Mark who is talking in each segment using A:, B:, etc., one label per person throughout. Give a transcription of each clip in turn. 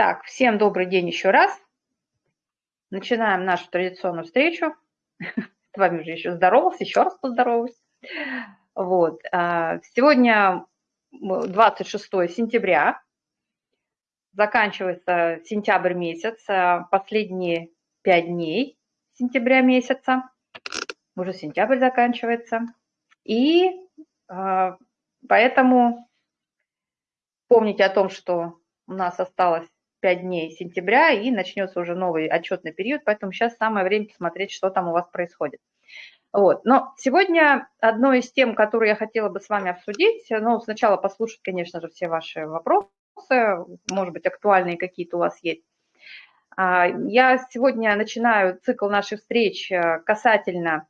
A: Так, всем добрый день еще раз. Начинаем нашу традиционную встречу. С вами уже еще здоровался, еще раз поздороваюсь. Вот. А, сегодня 26 сентября, заканчивается сентябрь месяц, а, последние пять дней сентября месяца, уже сентябрь заканчивается. И а, поэтому помните о том, что у нас осталось 5 дней сентября и начнется уже новый отчетный период, поэтому сейчас самое время посмотреть, что там у вас происходит. Вот. Но сегодня одной из тем, которую я хотела бы с вами обсудить, ну, сначала послушать, конечно же, все ваши вопросы, может быть, актуальные какие-то у вас есть. А, я сегодня начинаю цикл наших встреч э, касательно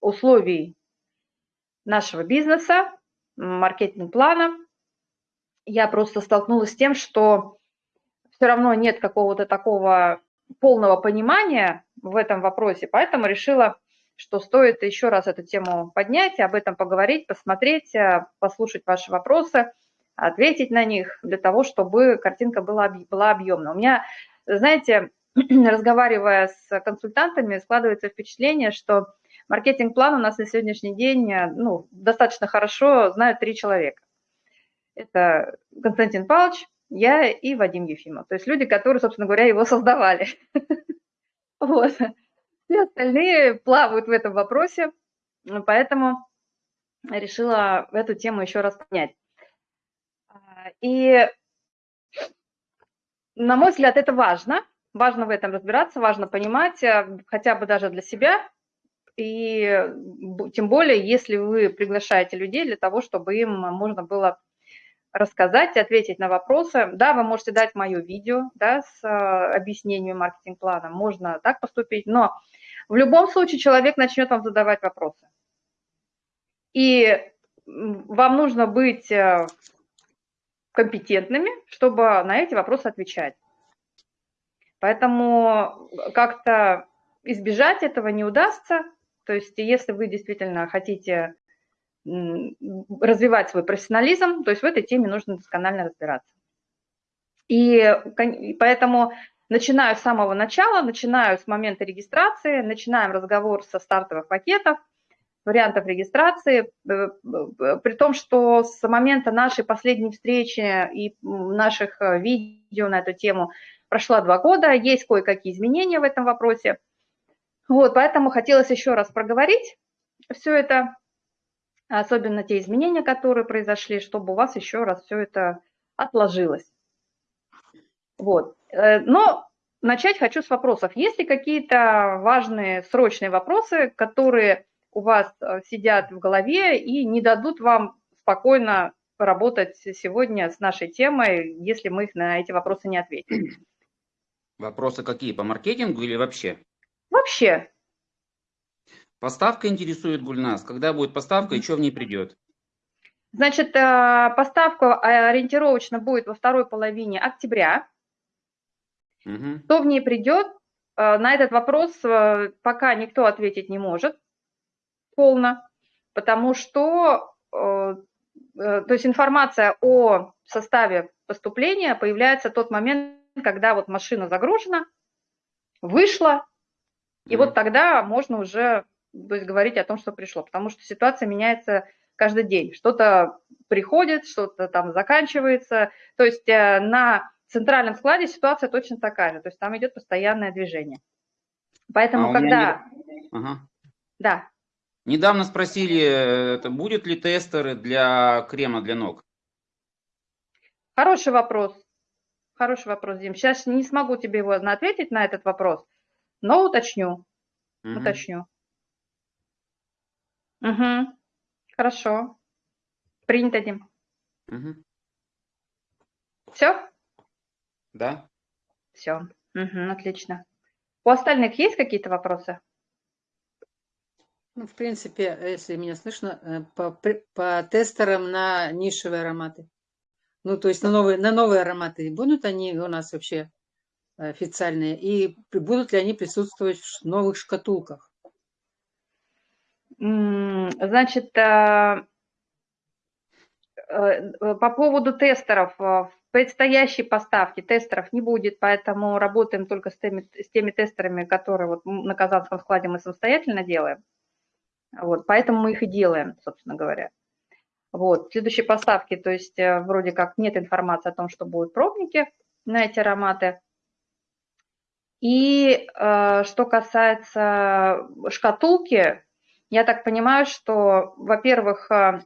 A: условий нашего бизнеса, маркетинг-плана. Я просто столкнулась с тем, что все равно нет какого-то такого полного понимания в этом вопросе, поэтому решила, что стоит еще раз эту тему поднять, об этом поговорить, посмотреть, э, послушать ваши вопросы, ответить на них для того, чтобы картинка была, была объемна. У меня, знаете, разговаривая с консультантами, складывается впечатление, что маркетинг-план у нас на сегодняшний день э, ну, достаточно хорошо знают три человека. Это Константин Павлович, я и Вадим Ефимов. То есть люди, которые, собственно говоря, его создавали. Вот. Все остальные плавают в этом вопросе, поэтому решила эту тему еще раз понять. И, на мой взгляд, это важно. Важно в этом разбираться, важно понимать, э, хотя бы даже для себя, и тем более, если вы приглашаете людей для того, чтобы им можно было рассказать, ответить на вопросы. Да, вы можете дать мое видео да, с а, объяснением маркетинг-плана, можно так поступить, но в любом случае человек начнет вам задавать вопросы. И вам нужно быть э, компетентными, чтобы на эти вопросы отвечать. Поэтому как-то избежать этого не удастся. То есть если вы действительно хотите развивать свой профессионализм, то есть в этой теме нужно досконально разбираться. И поэтому начинаю с самого начала, начинаю с момента регистрации, начинаем разговор со стартовых пакетов, вариантов регистрации, э, э, при том, что с момента нашей последней встречи и наших э, видео на эту тему прошло два года, есть кое-какие изменения в этом вопросе. Вот, поэтому хотелось еще раз проговорить все это, особенно те изменения, которые произошли, чтобы у вас еще раз все это отложилось. Вот. Э, но начать хочу с вопросов. Есть ли какие-то важные срочные вопросы, которые у вас э, сидят в голове и не дадут вам спокойно работать сегодня с нашей темой, если мы их на эти вопросы не ответим?
B: Вопросы какие? По маркетингу или вообще?
A: Вообще.
B: Поставка интересует Гульнас. Когда будет поставка и что в ней придет?
A: Значит, э, поставка ориентировочно будет во второй половине октября. Угу. Что в ней придет? Э, на этот вопрос э, пока никто ответить не может полно, потому что то есть информация о составе поступления появляется в тот момент, когда вот машина загружена, вышла, и вот тогда можно уже то есть говорить о том, что пришло, потому что ситуация меняется каждый день. Что-то приходит, что-то там заканчивается. То есть э, на центральном складе ситуация точно такая же, то есть там идет постоянное движение. Поэтому а когда...
B: Не... Ага.
A: Да.
B: Недавно спросили, э, это будет ли тестеры для крема для ног?
A: Хороший вопрос. Хороший вопрос, Дим. Сейчас не смогу тебе его ответить на этот вопрос, но уточню. Угу. Уточню. Угу. Хорошо. Принято, Дим. Угу. Все?
B: Да.
A: Все. Угу, отлично. У остальных есть какие-то вопросы?
C: Ну, в принципе, если меня слышно, э, по, по тестерам на нишевые ароматы. Ну, то есть на новые, на новые ароматы. Будут они у нас вообще официальные? И будут ли они присутствовать в новых шкатулках?
A: Значит, э, э, по поводу тестеров, э, в предстоящей поставке тестеров не будет, поэтому работаем только с теми, с теми тестерами, которые вот на Казанском складе мы самостоятельно делаем. Вот, поэтому мы их и делаем, собственно говоря. Вот, в следующей поставке, то есть вроде как нет информации о том, что будут пробники на эти ароматы. И э, что касается шкатулки, я так понимаю, что, во-первых, э,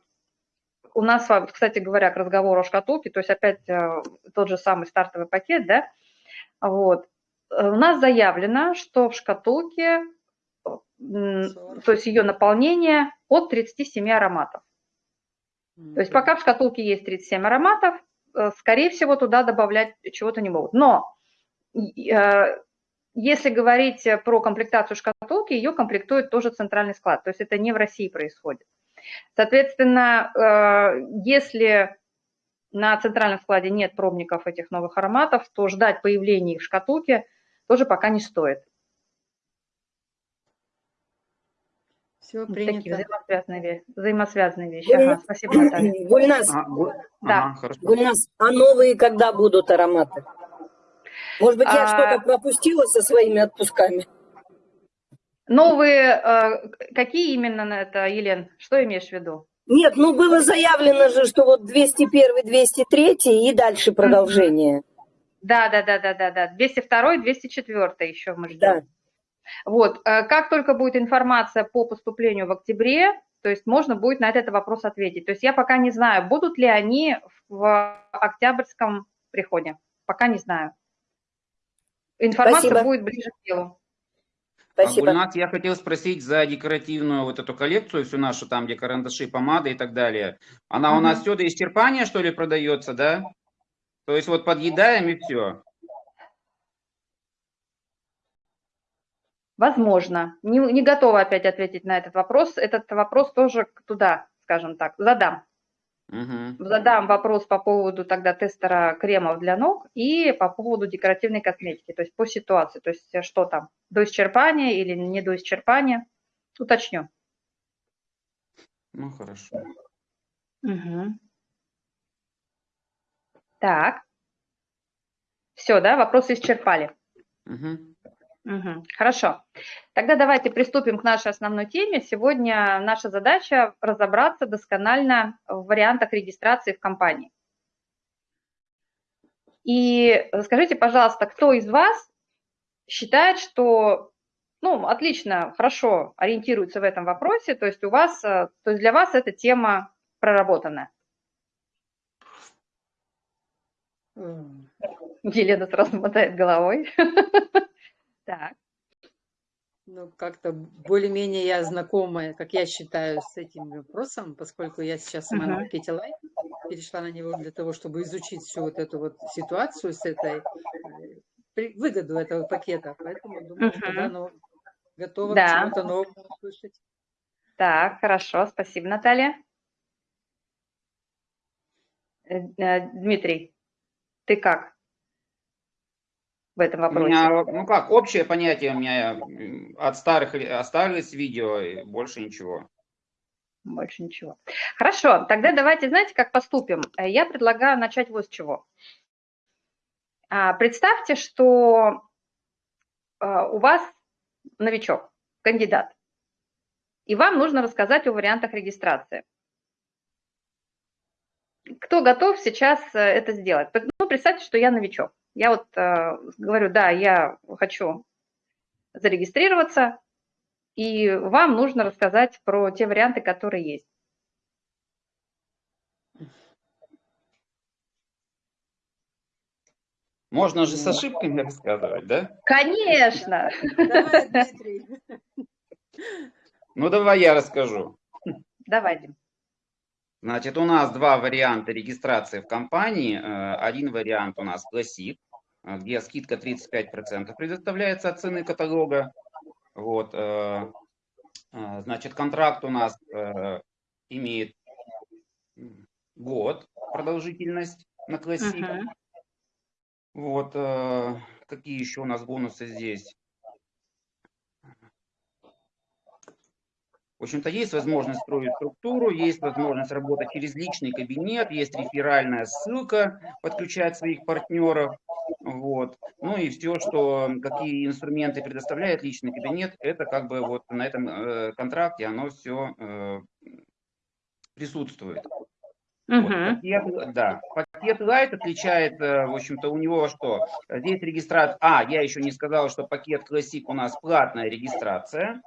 A: у нас, кстати говоря, к разговору о шкатулке, то есть опять э, тот же самый стартовый пакет, да, вот, э, у нас заявлено, что в шкатулке, то есть ее наполнение от 37 ароматов. То есть пока в шкатулке есть 37 ароматов, скорее всего, туда добавлять чего-то не могут. Но если говорить про комплектацию шкатулки, ее комплектует тоже центральный склад, то есть это не в России происходит. Соответственно, э, если на центральном складе нет пробников этих новых ароматов, то ждать появления их в шкатулке тоже пока не стоит.
C: Все принято.
A: Такие взаимосвязанные, взаимосвязанные вещи. Ага, спасибо, Наталья.
D: Гульнас,
B: А, гу-
A: Да.
B: ага, хорошо.
D: Гульнас, а новые когда будут ароматы? Может быть, я
A: А-
D: что-то пропустила со своими отпусками?
A: Новые, э, какие именно на это, Елен? Что имеешь в виду?
D: Нет, ну было заявлено же, что вот 201, 203 и дальше продолжение.
A: Да, да, да, да, да, да. 202, 204 еще мы ждем.
D: Да.
A: Вот, э, как только будет информация по поступлению в октябре, то есть можно будет на этот вопрос ответить. То есть я пока не знаю, будут ли они в октябрьском приходе. Пока не знаю. Информация
D: Спасибо.
A: будет ближе к делу.
B: А,
D: Спасибо.
B: Гульнат, я хотел спросить за декоративную вот эту коллекцию, всю нашу, там, где карандаши, помады и так далее. Она у нас все до исчерпания, что ли, продается, да? То есть вот подъедаем и все.
A: Возможно. Не, не готова опять ответить на этот вопрос. Этот вопрос тоже туда, скажем так, задам.
B: Угу.
A: Задам вопрос по поводу тогда тестера кремов для ног и по поводу декоративной косметики, то есть по ситуации, то есть э, что там, до исчерпания или не до исчерпания, уточню.
B: Ну, хорошо.
A: Мгм. Так. Все, да, вопросы исчерпали.
B: Мгм.
A: Мгм. Хорошо. Тогда давайте приступим к нашей основной теме. Сегодня наша задача разобраться досконально в вариантах регистрации в компании. И скажите, пожалуйста, кто из вас считает, что ну, отлично, хорошо ориентируется в этом вопросе, то есть у вас, э, то есть для вас эта тема проработана?
C: М,
A: Елена сразу мотает головой. Так.
C: Ну, как-то более-менее я знакомая, как я считаю, с этим вопросом, поскольку я сейчас сама на пакете лайф, перешла на него для того, чтобы изучить всю вот эту вот ситуацию с этой, э, выгоду этого пакета. Поэтому думаю, что
A: Мгм.
C: да, ну, готова
A: Да.
C: к чему-то новому услышать.
A: Так, хорошо, спасибо, Наталья. Э, э, Дмитрий, ты как в этом
B: У
A: вопросе?
B: меня, ну как, общее понятие у меня м, от старых ли- остались видео и больше ничего.
A: Больше ничего. Хорошо, тогда давайте, знаете, как поступим? Э, Я предлагаю начать вот с чего. А, Представьте, что а, у вас новичок, кандидат, и вам нужно рассказать о вариантах регистрации. Кто готов сейчас э, это сделать? Ну, представьте, что я новичок. Я вот э, говорю, да, я хочу зарегистрироваться, и вам нужно рассказать про те варианты, которые есть.
B: Можно же с ошибками рассказывать, да?
A: Конечно!
C: Давай, Дмитрий.
B: Ну давай я расскажу.
A: Давай, Дим.
B: Значит, у нас два варианта регистрации в компании. Э, Один вариант у нас классик, э, где скидка 35% предоставляется от цены каталога. Вот, э, значит, контракт у нас имеет год продолжительность на классик.
A: Мгм.
B: Вот, э, какие еще у нас бонусы здесь? В общем-то, есть возможность строить структуру, есть возможность работать через личный кабинет, есть реферальная ссылка, подключать своих партнеров. Вот. Ну и все, что какие инструменты предоставляет личный кабинет, это как бы вот на этом э, контракте оно все э, присутствует. Вот, пакет, да, пакет Light отличает, э, в общем-то, у него что? Здесь регистрация, а, я еще не сказал, что пакет Classic у нас платная регистрация.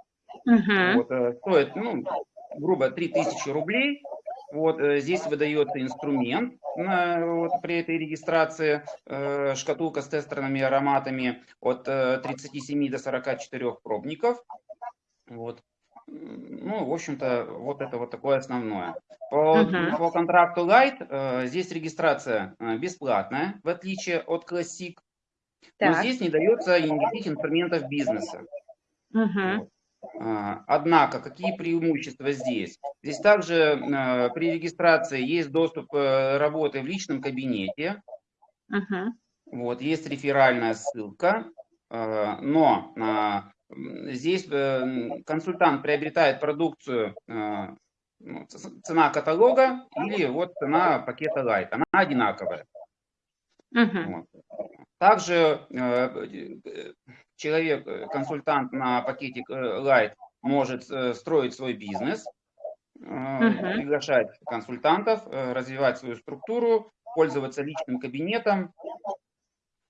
B: Uh-huh. Вот, э, стоит, ну, грубо 3000 рублей. Вот э, здесь выдается инструмент на, вот, при этой регистрации, э, шкатулка с тестерными ароматами от э, 37 до 44 пробников. Вот. Ну, в общем-то, вот это вот такое основное. По, uh-huh. по контракту Light э, здесь регистрация э, бесплатная, в отличие от Classic. Так. Но здесь не дается никаких инструментов бизнеса. Uh-huh. Вот. А, однако, какие преимущества здесь? Здесь также э, при регистрации есть доступ э, работы в личном кабинете. Uh-huh. Вот, есть реферальная ссылка, э, но здесь консультант приобретает продукцию ну, цена каталога или вот цена пакета Light, она одинаковая. Uh-huh. Вот. Также человек, э, консультант на пакете э, Light может э, строить свой бизнес, uh-huh. приглашать консультантов, развивать свою структуру, пользоваться личным кабинетом.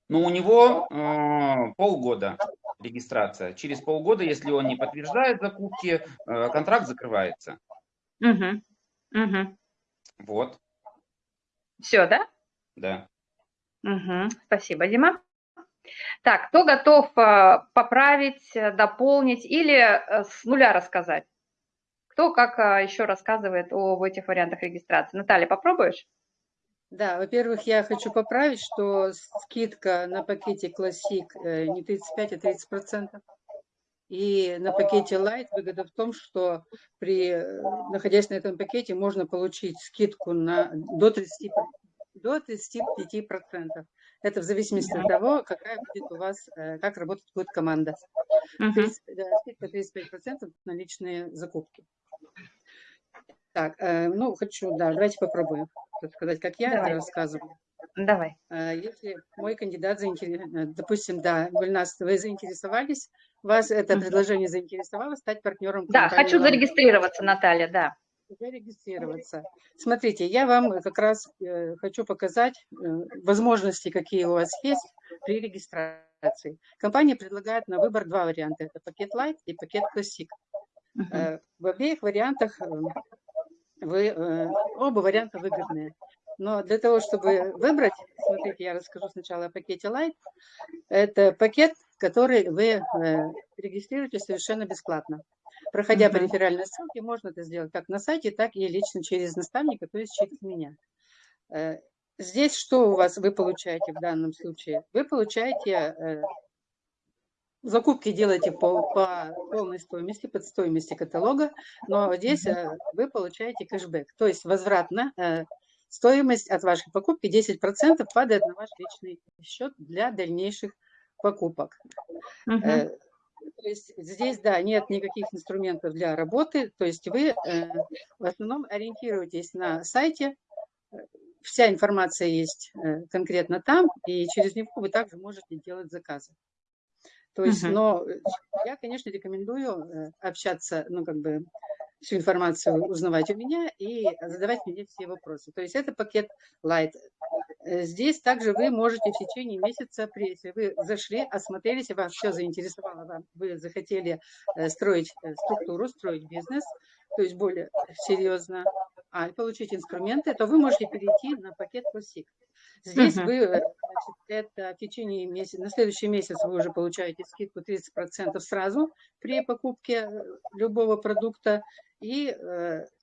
B: Но у него э, полгода регистрация. Через полгода, если он не подтверждает закупки, э, контракт закрывается.
A: Угу. Угу.
B: Вот.
A: Все, да?
B: Да.
A: Угу. Спасибо, Дима. Так, кто готов э, поправить, э, дополнить или э, с нуля рассказать? Кто как еще рассказывает об этих вариантах регистрации? Наталья, попробуешь?
C: Да, во-первых, я хочу поправить, что скидка на пакете Classic не 35, а 30 процентов. И на пакете Light выгода в том, что при, находясь на этом пакете, можно получить скидку на, до 30, до 35 процентов. Это в зависимости от того, какая будет у вас, э, как работать будет команда. Uh -huh. 35% на личные закупки. Так, э, ну, хочу, да, давайте попробуем сказать, как я Давай. это рассказываю.
A: Давай.
C: Если мой кандидат заинтересован, допустим, да, Гульнас, вы заинтересовались, вас это предложение заинтересовало стать партнером
A: Да, хочу зарегистрироваться, Наталья, да
C: зарегистрироваться. Смотрите, я вам как раз э, хочу показать э, возможности, какие у вас есть при регистрации. Компания предлагает на выбор два варианта. Это пакет Light и пакет Classic. Uh -huh. Э, в обеих вариантах вы, оба варианта выгодные. Но для того, чтобы выбрать, смотрите, я расскажу сначала о пакете Light. Это пакет, который вы регистрируете совершенно бесплатно. Проходя по реферальной ссылке, можно это сделать как на сайте, так и лично через наставника, то есть через меня. Э, здесь что у вас вы получаете в данном случае? Вы получаете э, закупки делаете по, по полной стоимости, под стоимости каталога, но здесь э, вы получаете кэшбэк, то есть возвратно стоимость от вашей покупки 10% падает на ваш личный счет для дальнейших покупок. Uh -huh. То есть здесь, да, нет никаких инструментов для работы, то есть вы э, в основном ориентируетесь на сайте, вся информация есть э, конкретно там, и через него вы также можете делать заказы. То есть, -huh. но я, конечно, рекомендую э, общаться, ну, как бы, всю информацию узнавать у меня и задавать мне все вопросы. То есть это пакет Light. Э, здесь также вы можете в течение месяца, если вы зашли, осмотрелись, вас все заинтересовало, вы захотели э, строить э, структуру, строить бизнес, то есть более серьезно, а получить инструменты, то вы можете перейти на пакет Classic. Здесь вы, значит, это в течение месяца, на следующий месяц вы уже получаете скидку 30% сразу при покупке любого продукта. И,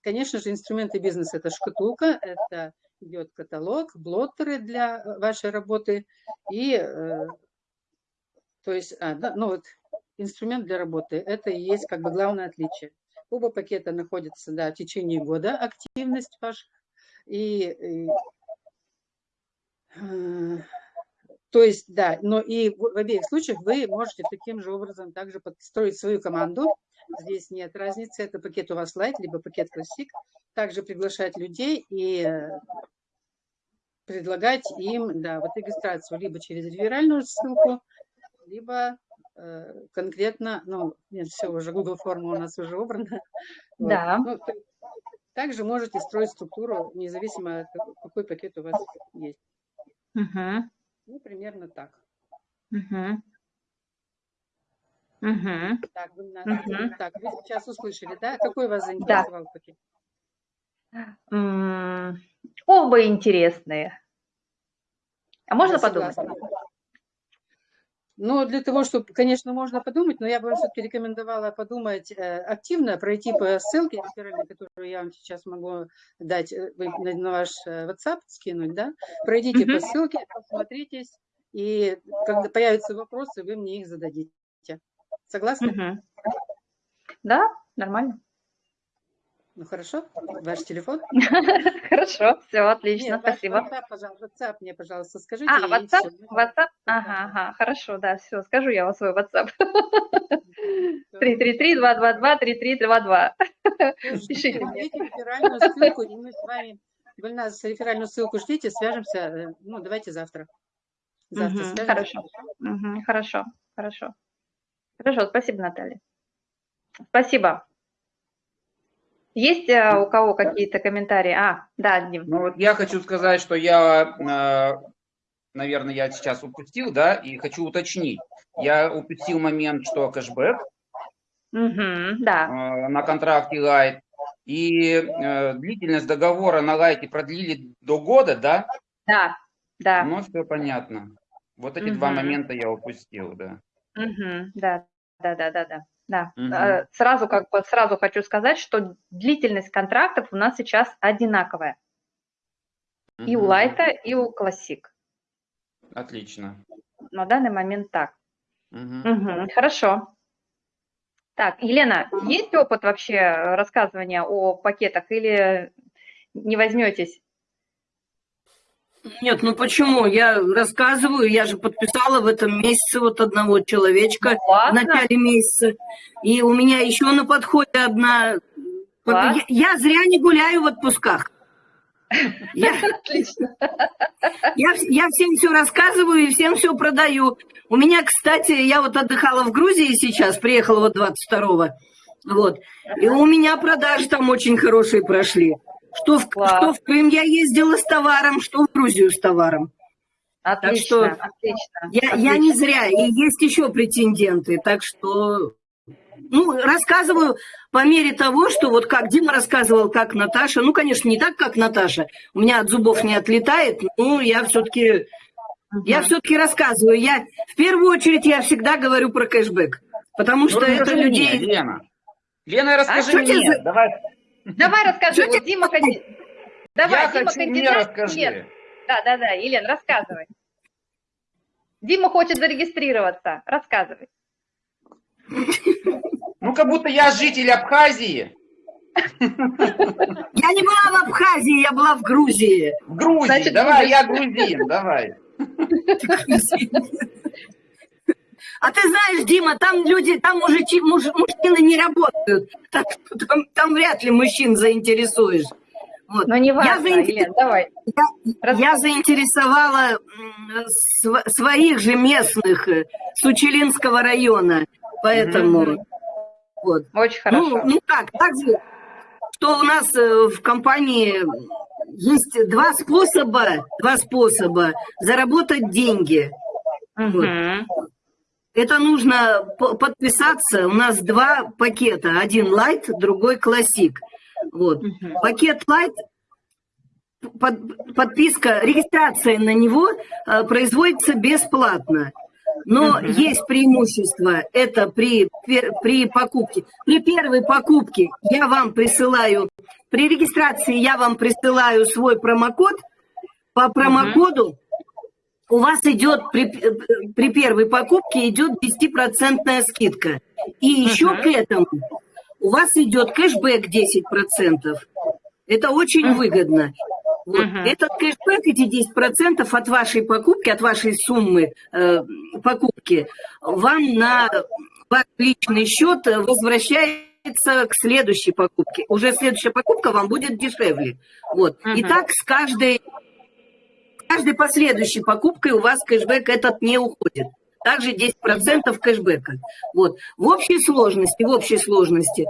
C: конечно же, инструменты бизнеса – это шкатулка, это идет каталог, блоттеры для э, вашей работы и, э, то есть, а, да, ну вот, инструмент для работы, это и есть как бы главное отличие. Оба пакета находятся, да, в течение года, активность ваша, и, и э, То есть, да, но и в, в обеих случаях вы можете таким же образом также подстроить свою команду. Здесь нет разницы, это пакет у вас Light, либо пакет Classic. Также приглашать людей и э, предлагать им, да, вот регистрацию либо через реферальную ссылку, либо э, конкретно, ну, нет, все уже, Google форма у нас уже убрана.
A: Да.
C: Вот. Ну, также можете строить структуру, независимо от какой пакет у вас есть.
A: Угу.
C: Ну, примерно так.
A: Угу. Угу.
C: Так, вы,
A: Мгм.
C: так, вы сейчас услышали, да? Какой вас заинтересовал пакет?
A: М, Оба интересные. А можно подумать?
C: Согласна. Ну, для того, чтобы, конечно, можно подумать, но я бы вам все-таки рекомендовала подумать э, активно, пройти по ссылке, которую я вам сейчас могу дать, э, на, ваш э, WhatsApp скинуть, да? Пройдите по ссылке, посмотритесь, и когда появятся вопросы, вы мне их зададите. Согласны?
A: Да, нормально.
C: Ну, хорошо. Ваш телефон?
A: Хорошо, все, отлично, спасибо.
C: WhatsApp, пожалуйста, WhatsApp мне, пожалуйста, скажите.
A: А, WhatsApp? WhatsApp? Ага, ага, хорошо, да, все, скажу я вам свой WhatsApp.
C: Всё.
A: 333-222-3322.
C: Всё, ждите,
A: Пишите мне.
C: реферальную ссылку, и мы с вами, нас реферальную ссылку ждите, свяжемся, э, ну, давайте завтра. Завтра
A: хорошо. Хорошо, хорошо. Хорошо, спасибо, Наталья. Спасибо. Есть э, у кого какие-то комментарии? А, да, Дим.
B: Ну вот я хочу сказать, что я, э, наверное, я сейчас упустил, да, и хочу уточнить. Я упустил момент, что кэшбэк
A: Мгм, да.
B: э, на контракте Light и длительность договора на Light продлили до года, да?
A: Да, да.
B: Ну, все понятно. Вот эти два
A: Мгм.
B: момента я упустил, да.
A: Мгм, да, да, да, да, да. Да. Э, Сразу как бы сразу хочу сказать, что длительность контрактов у нас сейчас одинаковая. И у. Лайта, и у Классик.
B: Отлично.
A: На данный момент так.
B: Мгм.
A: Мгм, хорошо. Так, Елена, есть опыт вообще рассказывания о пакетах или не возьметесь?
D: Нет, ну почему? Я рассказываю, я же подписала в этом месяце вот одного человечка
A: Ну,
D: в
A: Классно.
D: начале месяца. И у меня еще на подходе одна...
A: Класс.
D: Я, я зря не гуляю в отпусках. Я, я, я всем все рассказываю и всем все продаю. У меня, кстати, я вот отдыхала в Грузии сейчас, приехала вот 22-го. Вот. И у меня продажи там очень хорошие прошли. Что в,
A: Класс.
D: что в Крым я ездила с товаром, что в Грузию с товаром.
A: Отлично,
D: что
A: отлично.
D: Я, я не
A: отлично.
D: зря, и есть еще претенденты, так что, ну, рассказываю по мере того, что вот как Дима рассказывал, как Наташа, ну, конечно, не так, как Наташа, у меня от зубов не отлетает, ну, я все-таки, я все-таки рассказываю, я, в первую очередь, я всегда говорю про кэшбэк, потому что
B: Ну,
D: это
B: расскажи
D: людей...
B: мне, Лена. Лена, расскажи
D: что тебе
B: мне.
D: за-
B: Давай.
A: Давай расскажи, вот Дима канди- Давай,
B: я
A: Дима
B: хочу,
A: кандидат.
B: расскажи.
A: Нет, да, да, да, Елена, рассказывай. Дима хочет зарегистрироваться. Рассказывай.
B: Ну, как будто я житель Абхазии,
D: Я не была в Абхазии, я была в Грузии.
B: в Грузии.
A: Значит,
B: давай, я грузин, давай.
D: А ты знаешь, Дима, там люди, там мужичи, муж- мужчины не работают. Так что там, там вряд ли мужчин заинтересуешь. Вот.
A: Но не важно,
D: заинтерес-
A: Елена, давай.
D: Я заинтересовала м, св- своих же местных э, с Учелинского района. Поэтому
A: Мгм.
D: вот.
A: Очень
D: Ну,
A: хорошо.
D: ну как, так же, что у нас э, в компании есть два способа, два способа заработать деньги.
A: Мгм.
D: Это нужно по- подписаться. У нас два пакета. Один лайт, другой классик. Вот.
A: Мгм.
D: Пакет лайт, под- подписка, регистрация на него э, производится бесплатно. Но
A: Мгм.
D: есть преимущество. Это при, при покупке. При первой покупке я вам присылаю, при регистрации я вам присылаю свой промокод. По промокоду у вас идет при, при первой покупке идет 10% скидка. И еще
A: Мгм.
D: к этому у вас идет кэшбэк 10%. Это очень
A: Мгм.
D: выгодно. Вот.
A: Мгм.
D: Этот кэшбэк, эти 10% от вашей покупки, от вашей суммы э, покупки, вам на ваш личный счет возвращается к следующей покупке. Уже следующая покупка вам будет дешевле. Вот. И
A: Мгм.
D: так с каждой, каждой последующей покупкой у вас кэшбэк этот не уходит. Также 10% кэшбэка. Вот. В общей сложности, в общей сложности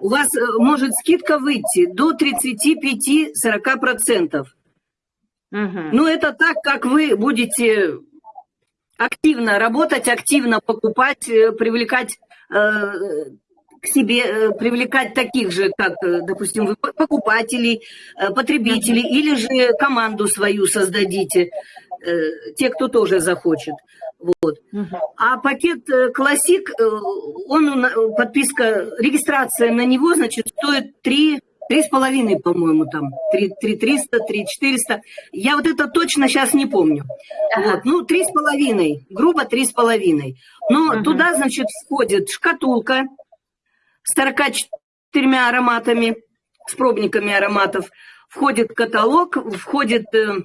D: у вас э, может скидка выйти до 35-40%.
A: Мгм.
D: Ну, это так, как вы будете активно работать, активно покупать, э, привлекать э, к себе, э, привлекать таких же, как, э, допустим, вы покупателей, э, потребителей, или же команду свою создадите, те, кто тоже захочет. Вот. А пакет классик, он, подписка, регистрация на него, значит, стоит 3, три с половиной, по-моему, там, 3, 3 300, 3 400. Я вот это точно сейчас не помню.
A: Ага.
D: Вот, ну, три с половиной, грубо три с половиной. Но
A: Мгм.
D: туда, значит, входит шкатулка с 44 ароматами, с пробниками ароматов, входит каталог, входит, э,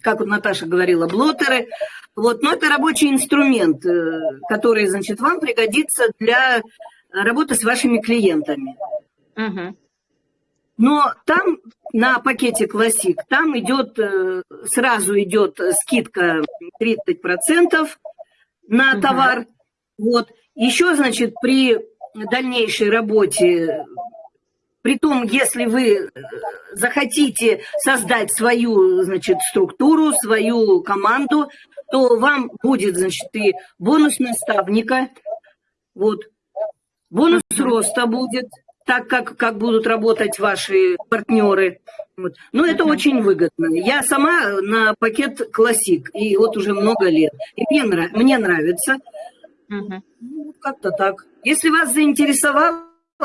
D: как вот Наташа говорила, блотеры. Вот, но это рабочий инструмент, э, который, значит, вам пригодится для работы с вашими клиентами.
A: Мгм.
D: Но там на пакете Classic, там идет, э, сразу идет скидка 30% на товар. Вот. Еще, значит, при дальнейшей работе, при том, если вы э, захотите создать свою, значит, структуру, свою команду, то вам будет, значит, и бонус наставника, вот, бонус роста будет, так как, как будут работать ваши партнеры. Вот. Но это
A: Мгм.
D: очень выгодно. Я сама на пакет классик, и вот уже много лет. И мне, мне нравится.
A: Мгм.
D: Ну, как-то так. Если вас заинтересовало,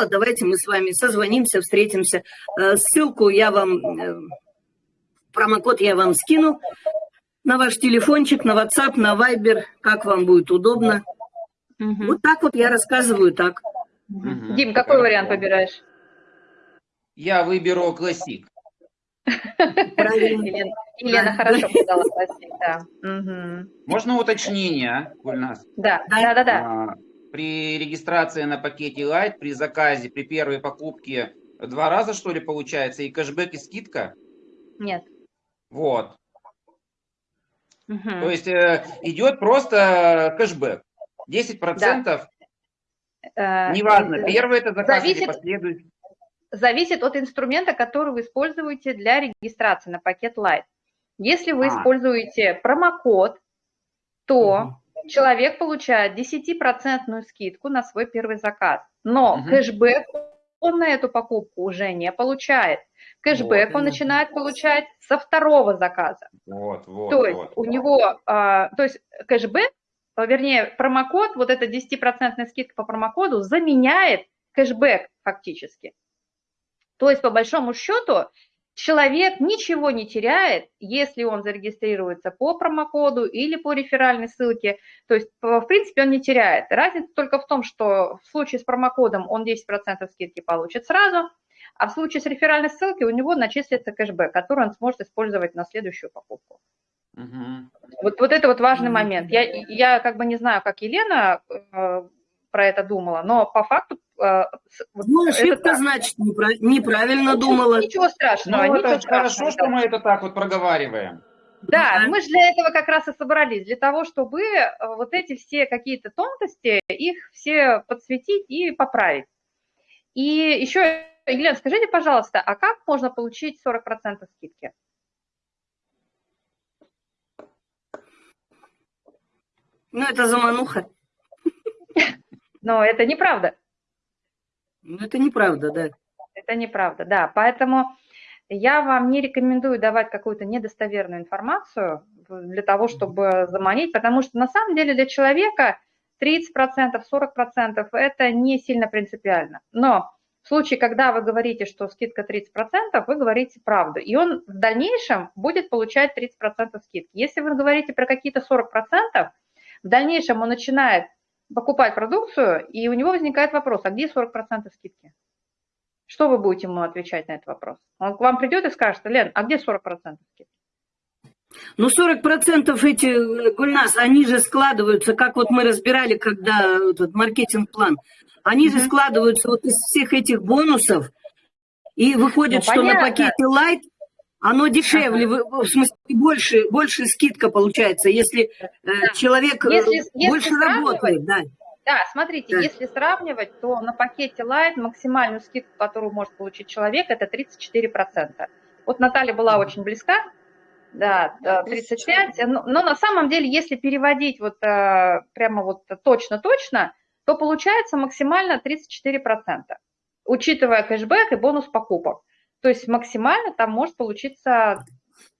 D: давайте мы с вами созвонимся, встретимся. Э, Ссылку я вам, э, промокод я вам скину на ваш телефончик, на WhatsApp, на Viber, как вам будет удобно.
A: Мгм.
D: Вот так вот я рассказываю так.
A: Мгм. Дим, какой
B: Хорошо.
A: вариант выбираешь?
B: Я выберу классик.
D: Правильно.
A: Елена, хорошо сказала, спасибо. Да.
B: Можно уточнение, а, Гульнас?
A: да,
D: Да.
A: да, да, да.
B: А, При регистрации на пакете Light, при заказе, при первой покупке два раза, что ли, получается, и кэшбэк, и скидка?
A: Нет.
B: Вот.
A: Мгм.
B: То есть э, идет просто кэшбэк. 10%,
A: Э,
B: неважно,
A: э,
B: первый это заказ или
A: зависит-
B: последующий.
A: зависит от инструмента, который вы используете для регистрации на пакет Light. Если вы
B: А.
A: используете промокод, то человек получает 10% скидку на свой первый заказ. Но
B: Мгм.
A: кэшбэк он на эту покупку уже не получает. Кэшбэк
B: Вот,
A: он начинает получать со второго заказа.
B: Вот, вот,
A: то есть
B: вот.
A: у него, а, то есть кэшбэк, а, вернее, промокод, вот эта 10% скидка по промокоду заменяет кэшбэк фактически. То есть, по большому счету, человек ничего не теряет, если он зарегистрируется по промокоду или по реферальной ссылке. То есть, в принципе, он не теряет. Разница только в том, что в случае с промокодом он 10% скидки получит сразу, а в случае с реферальной ссылкой у него начислится кэшбэк, который он сможет использовать на следующую покупку.
B: Мгм.
A: Вот, вот это вот важный
D: Мгм.
A: момент. Я, я как бы не знаю, как Елена э, про это думала, но по факту... вот
D: Ну,
A: это
D: ошибка,
A: так.
D: значит, непра- неправильно
A: Ничего-
D: думала.
A: Ничего страшного,
B: Ну,
A: ничего
B: это
A: страшного.
B: хорошо, что мы это так вот проговариваем.
A: Да,
D: Да.
A: мы же для этого как раз и собрались, для того, чтобы э, вот эти все какие-то тонкости, их все подсветить и поправить. И еще, Елена, скажите, пожалуйста, а как можно получить 40% скидки?
D: Ну, это замануха.
A: Но это неправда.
D: Ну, это неправда, да.
A: Это неправда, да. Поэтому я вам не рекомендую давать какую-то недостоверную информацию для того, чтобы заманить, потому что на самом деле для человека 30%, 40% это не сильно принципиально. Но в случае, когда вы говорите, что скидка 30%, вы говорите правду. И он в дальнейшем будет получать 30% скидки. Если вы говорите про какие-то 40%, в дальнейшем он начинает покупать продукцию, и у него возникает вопрос, а где 40% скидки? Что вы будете ему отвечать на этот вопрос? Он к вам придет и скажет, Лен, а где 40% скидки?
D: Ну, 40% эти, э, Гульнас, они же складываются, как вот мы разбирали, когда этот маркетинг-план, они же складываются вот из всех этих бонусов, и выходит,
A: Ну,
D: что на
A: понятно.
D: пакете Light оно дешевле, в смысле, больше, больше скидка получается, если э, человек э,
A: Если- если
D: больше
A: сравнивать,
D: работает, да.
A: Да, смотрите,
D: Да.
A: если сравнивать, то на пакете Light максимальную скидку, которую может получить человек, это 34%. Вот Наталья была очень близка, да, да, 35, но, но на самом деле, если переводить вот э, прямо вот точно-точно, то получается максимально 34%, учитывая кэшбэк и бонус покупок. То есть максимально там может получиться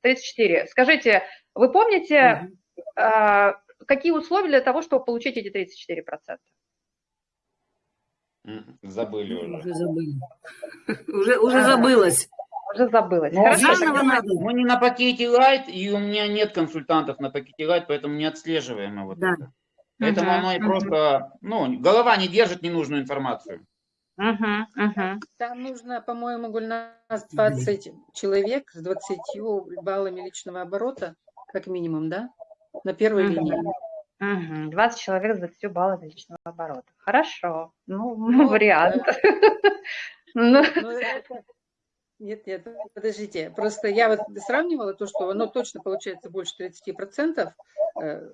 A: 34. Скажите, вы помните, э, какие условия для того, чтобы получить эти 34%?
B: М, Забыли уже.
D: Уже забыли. Уже, уже
A: А.
D: забылось.
A: Уже забылась.
B: Ну,
A: Хорошо,
B: заново
D: надо.
B: Мы не на пакете Light, и у меня нет консультантов на пакете Light, поэтому не отслеживаем вот
D: Да.
B: это. Поэтому
A: Мгм,
B: оно и просто, ну, голова не держит ненужную информацию.
A: Мгм, мгм.
C: Там нужно, по-моему, Гульнас 20 человек с 20 баллами личного оборота, как минимум, да? На первой
A: Мгм.
C: линии.
A: Мгм. 20 человек с 20 баллов личного оборота. Хорошо. Ну,
C: Ну,
A: вариант. Ну,
C: Ну, это- Нет, нет, подождите. Просто я вот сравнивала то, что оно точно получается больше 30% э,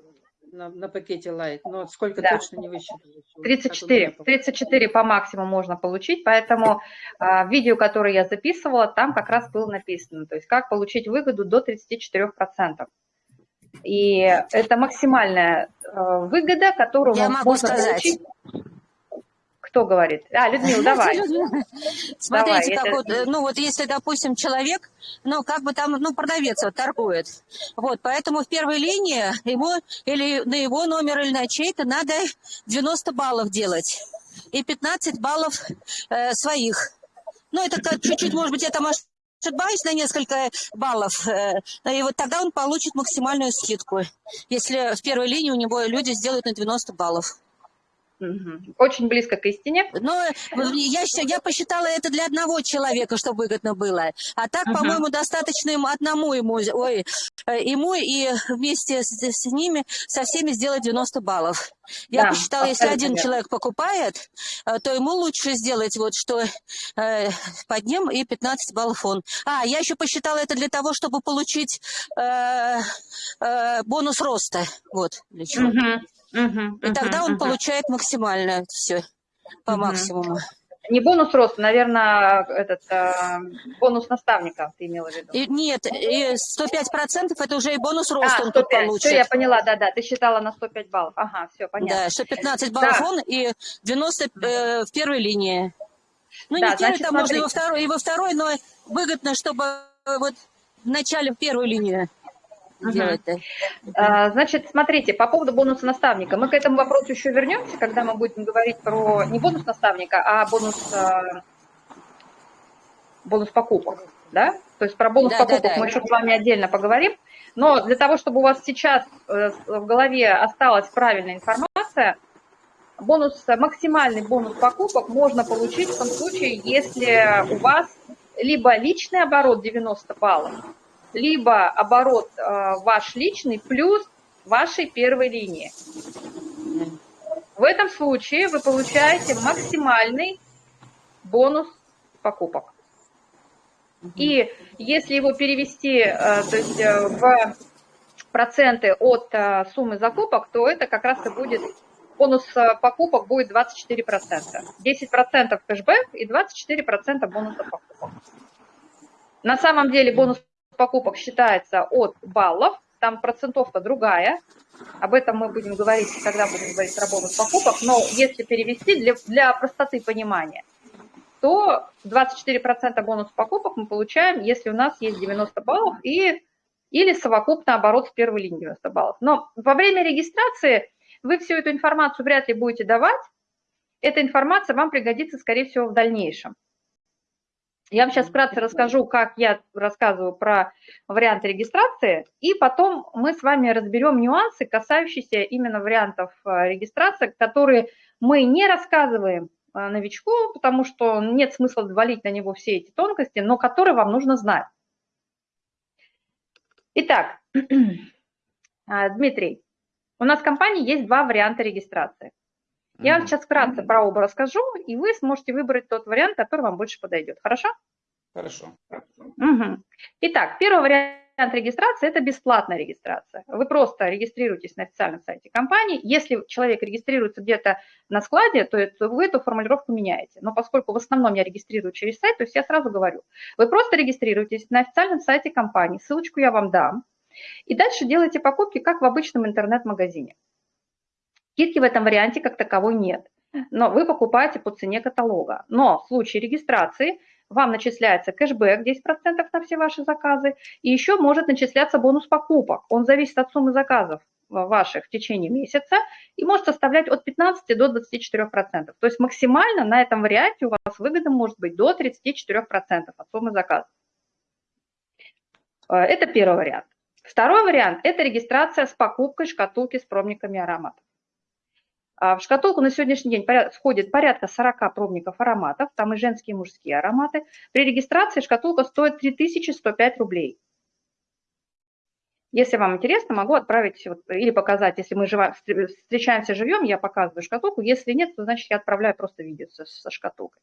C: на, на пакете Light, но сколько
A: Да.
C: точно не высчитываю. Вот так у меня
A: 34.
C: получилось.
A: 34 по максимуму можно получить, поэтому в видео, которое я записывала, там как раз было написано, то есть как получить выгоду до 34%. И это максимальная э, выгода, которую
E: Я
A: мо-
E: могу
A: можно
E: сказать.
A: получить. Кто говорит? А, Людмила, давай.
E: Смотрите,
A: Давай,
E: как
A: это-
E: вот, э, ну вот если, допустим, человек, ну как бы там, ну продавец вот торгует, вот, поэтому в первой линии ему или на его номер, или на чей-то надо 90 баллов делать и 15 баллов э, своих. Ну это чуть-чуть, может быть, я там ошибаюсь на несколько баллов, э, и вот тогда он получит максимальную скидку, если в первой линии у него люди сделают на 90 баллов.
A: Очень близко к истине.
E: Но я, щ- я посчитала это для одного человека, чтобы выгодно было. А так,
A: Мгм.
E: по-моему, достаточно ему одному ему, ой, э, ему и вместе с, с ними со всеми сделать 90 баллов. Я
A: Да,
E: посчитала, если один
A: верно.
E: человек покупает, э, то ему лучше сделать вот что э, под ним и 15 баллов он. А, я еще посчитала это для того, чтобы получить э, э, бонус роста. Вот для чего.
A: Мгм. Мгм.
E: И тогда он
A: Мгм.
E: получает максимально все по
A: Мгм.
E: максимуму.
A: Не бонус роста, наверное, этот э, бонус наставника ты имела в виду.
E: И, нет, и 105% это уже и бонус роста
A: а,
E: он тут
A: 105.
E: получит.
A: Все, я поняла, да-да, ты считала на 105 баллов. Ага, все, понятно.
E: Да, что 15 баллов
A: Да.
E: он и 90 э, в первой линии. Ну,
A: Да,
E: не
A: значит,
E: там можно и во второй, и во второй, но выгодно, чтобы вот в начале в первую линию
A: Мгм.
E: делать-то.
A: А, Значит, смотрите, по поводу бонуса наставника. Мы к этому вопросу еще вернемся, когда мы будем говорить про не бонус наставника, а бонус, э, бонус покупок. Да? То есть про бонус
E: Да, да,
A: покупок
E: да.
A: мы еще с вами отдельно поговорим. Но для того, чтобы у вас сейчас э, в голове осталась правильная информация, бонус, максимальный бонус покупок можно получить в том случае, если у вас либо личный оборот 90 баллов, либо оборот э, ваш личный плюс вашей первой линии. В этом случае вы получаете максимальный бонус покупок. И если его перевести э, то есть, э, в проценты от суммы закупок, то это как раз и будет бонус покупок будет 24%. 10% кэшбэк и 24% бонуса покупок. На самом деле бонус покупок считается от баллов, там процентовка другая. Об этом мы будем говорить, когда будем говорить про бонус покупок. Но если перевести для, для простоты понимания, то 24% бонус покупок мы получаем, если у нас есть 90 баллов и, или совокупно оборот с первой линии 90 баллов. Но во время регистрации вы всю эту информацию вряд ли будете давать. Эта информация вам пригодится, скорее всего, в дальнейшем. Я вам сейчас вкратце расскажу, как я рассказываю про варианты регистрации, и потом мы с вами разберем нюансы, касающиеся именно вариантов э, регистрации, которые мы не рассказываем а, новичку, потому что нет смысла валить на него все эти тонкости, но которые вам нужно знать. Итак, а, Дмитрий, у нас в компании есть два варианта регистрации. Я вам сейчас вкратце про оба расскажу, и вы сможете выбрать тот вариант, который вам больше подойдет. Хорошо?
B: Хорошо.
A: Угу. Итак, первый вариант регистрации – это бесплатная регистрация. Вы просто регистрируетесь на официальном сайте компании. Если человек регистрируется где-то на складе, то вы эту формулировку меняете. Но поскольку в основном я регистрирую через сайт, то есть я сразу говорю, вы просто регистрируетесь на официальном сайте компании, ссылочку я вам дам, и дальше делаете покупки, как в обычном интернет-магазине. Скидки в этом варианте как таковой нет, но вы покупаете по цене каталога. Но в случае регистрации – вам начисляется кэшбэк 10% на все ваши заказы, и еще может начисляться бонус покупок. Он зависит от суммы заказов ваших в течение месяца и может составлять от 15 до 24%. То есть максимально на этом варианте у вас выгода может быть до 34% от суммы заказов. Э, это первый вариант. Второй вариант – это регистрация с покупкой шкатулки с пробниками ароматов. А в шкатулку на сегодняшний день входит порядка 40 пробников ароматов, там и женские, и мужские ароматы. При регистрации шкатулка стоит 3105 рублей. Если вам интересно, могу отправить вот, или показать, если мы живо, встречаемся живем, я показываю шкатулку. Если нет, то значит я отправляю просто видео со, со шкатулкой.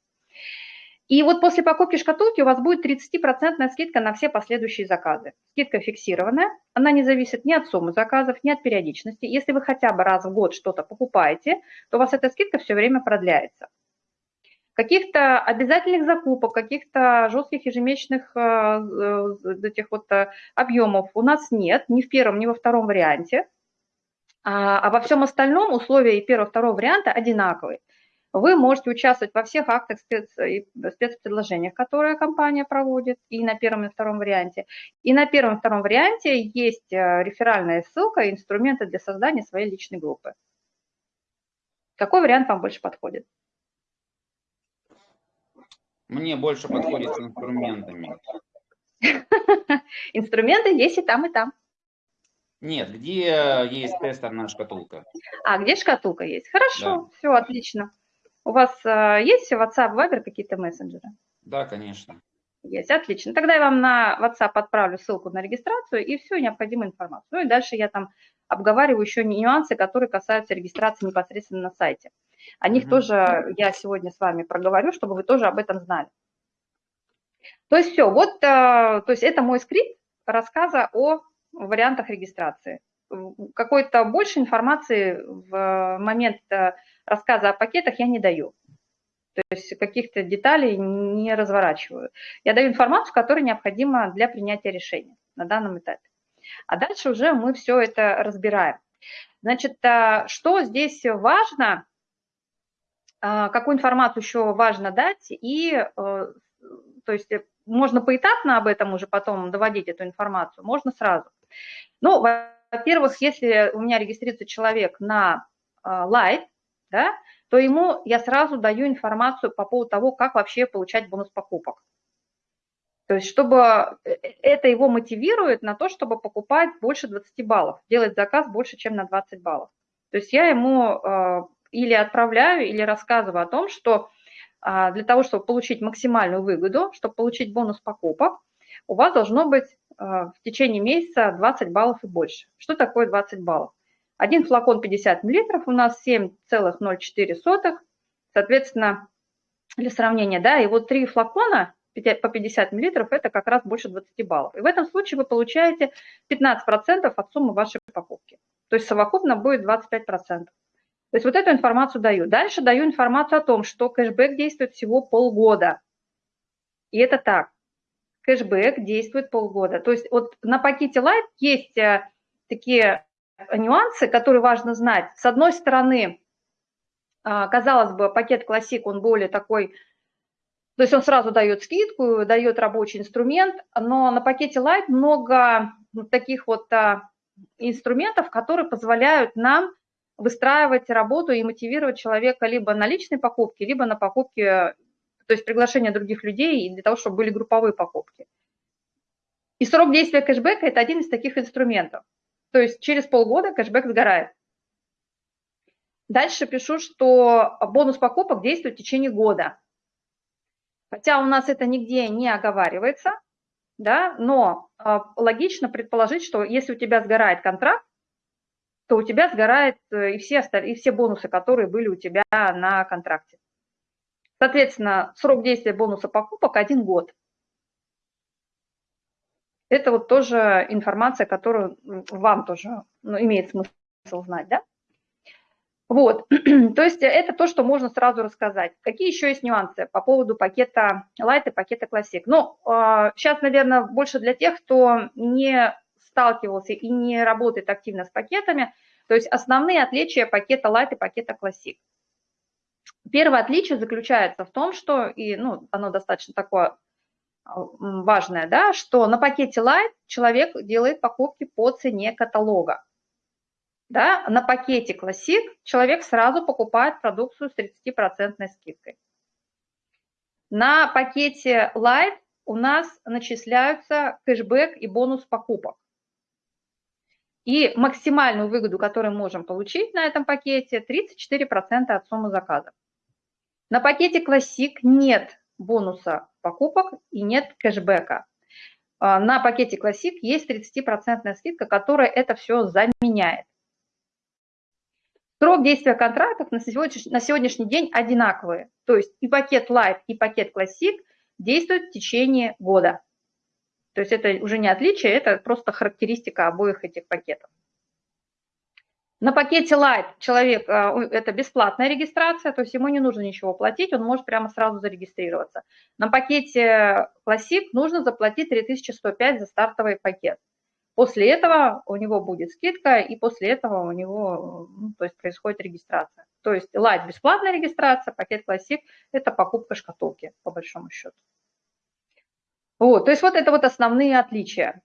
A: И вот после покупки шкатулки у вас будет 30% скидка на все последующие заказы. Скидка фиксированная, она не зависит ни от суммы заказов, ни от периодичности. Если вы хотя бы раз в год что-то покупаете, то у вас эта скидка все время продляется. Каких-то обязательных закупок, каких-то жестких ежемесячных э, этих вот э, объемов у нас нет, ни в первом, ни во втором варианте. А, а во всем остальном условия и первого, второго варианта одинаковые. Вы можете участвовать во всех актах спец, спецпредложениях, которые компания проводит, и на первом и втором варианте. И на первом и втором варианте есть э, реферальная ссылка, инструменты для создания своей личной группы. Какой вариант вам больше подходит?
B: Мне больше подходит с инструментами.
A: Инструменты есть и там, и там.
B: Нет, где есть тестерная шкатулка?
A: А, где шкатулка есть? Хорошо, да. все, отлично. У вас э, есть WhatsApp, Viber какие-то мессенджеры?
B: Да, конечно.
A: Есть, отлично. Тогда я вам на WhatsApp отправлю ссылку на регистрацию и всю необходимую информацию. Ну и дальше я там обговариваю еще нюансы, которые касаются регистрации непосредственно на сайте. О них угу. тоже я сегодня с вами проговорю, чтобы вы тоже об этом знали. То есть все, вот, э, то есть это мой скрипт рассказа о вариантах регистрации. Какой-то больше информации в момент э, рассказа о пакетах я не даю. То есть каких-то деталей не разворачиваю. Я даю информацию, которая необходима для принятия решения на данном этапе. А дальше уже мы все это разбираем. Значит, а, что здесь важно, а, какую информацию еще важно дать, и э, то есть можно поэтапно об этом уже потом доводить эту информацию, можно сразу. Ну, во-первых, если у меня регистрируется человек на Light, да, то ему я сразу даю информацию по поводу того, как вообще получать бонус покупок. То есть, чтобы э, э, это его мотивирует на то, чтобы покупать больше 20 баллов, делать заказ больше, чем на 20 баллов. То есть я ему э, или отправляю, или рассказываю о том, что э, для того, чтобы получить максимальную выгоду, чтобы получить бонус покупок, у вас должно быть э, в течение месяца 20 баллов и больше. Что такое 20 баллов? Один флакон 50 мл, у нас 7,04. Соответственно, для сравнения, да, и вот три флакона по 50 мл это как раз больше 20 баллов. И в этом случае вы получаете 15% от суммы вашей покупки. То есть совокупно будет 25%. То есть вот эту информацию даю. Дальше даю информацию о том, что кэшбэк действует всего полгода. И это так. Кэшбэк действует полгода. То есть вот на пакете Light есть э, такие нюансы, которые важно знать. С одной стороны, а, казалось бы, пакет классик, он более такой, то есть он сразу дает скидку, дает рабочий инструмент, но на пакете Light много таких вот а, инструментов, которые позволяют нам выстраивать работу и мотивировать человека либо на личной покупке, либо на покупке, то есть приглашение других людей для того, чтобы были групповые покупки. И срок действия кэшбэка – это один из таких инструментов. То есть через полгода кэшбэк сгорает. Дальше пишу, что бонус покупок действует в течение года. Хотя у нас это нигде не оговаривается, да, но э, логично предположить, что если у тебя сгорает контракт, то у тебя сгорает э, и все, и все бонусы, которые были у тебя на контракте. Соответственно, срок действия бонуса покупок один год. Это вот тоже информация, которую вам тоже ну, имеет смысл знать, да? Вот, то есть это то, что можно сразу рассказать. Какие еще есть нюансы по поводу пакета Light и пакета Classic? Ну, сейчас, а, наверное, больше для тех, кто не сталкивался и не работает активно с пакетами, то есть основные отличия пакета Light и пакета Classic. Первое отличие заключается в том, что, и ну, оно достаточно такое важное, да, что на пакете Light человек делает покупки по цене каталога. Да, на пакете Classic человек сразу покупает продукцию с 30% скидкой. На пакете Light у нас начисляются кэшбэк и бонус покупок. И максимальную выгоду, которую можем получить на этом пакете, 34% от суммы заказа. На пакете Classic нет бонуса покупок и нет кэшбэка. А, на пакете Classic есть 30% скидка, которая это все заменяет. Срок действия контрактов на сегодняшний, на сегодняшний день одинаковые. То есть и пакет Light, и пакет Classic действуют в течение года. То есть это уже не отличие, это просто характеристика обоих этих пакетов. На пакете Light человек, э, это бесплатная регистрация, то есть ему не нужно ничего платить, он может прямо сразу зарегистрироваться. На пакете Classic нужно заплатить 3105 за стартовый пакет. После этого у него будет скидка, и после этого у него ну, то есть происходит регистрация. То есть Light – бесплатная регистрация, пакет Classic – это покупка шкатулки, по большому счету. Вот, то есть вот это вот основные отличия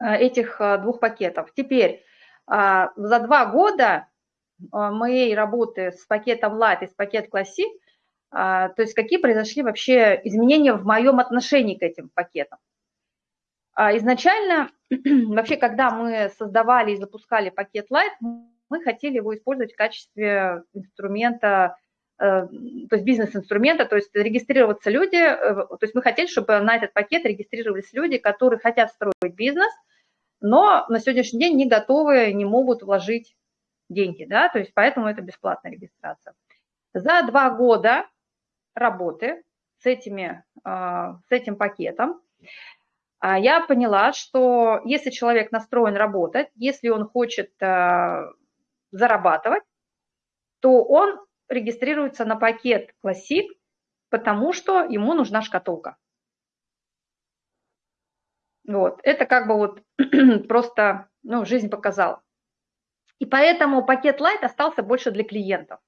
A: э, этих э, двух пакетов. Теперь, за два года э, моей работы с пакетом Light и с пакетом Classic, а, то есть какие произошли вообще изменения в моем отношении к этим пакетам. А, изначально, вообще, когда мы создавали и запускали пакет Light, мы хотели его использовать в качестве инструмента, э, то есть бизнес-инструмента, то есть регистрироваться люди, э, то есть мы хотели, чтобы на этот пакет регистрировались люди, которые хотят строить бизнес, но на сегодняшний день не готовы, не могут вложить деньги, да, то есть поэтому это бесплатная регистрация. За два года работы с, этими, а, с этим пакетом а я поняла, что если человек настроен работать, если он хочет э, зарабатывать, то он регистрируется на пакет Classic, потому что ему нужна шкатулка. Вот, это как бы вот просто, ну, жизнь показала. И поэтому пакет Light остался больше для клиентов.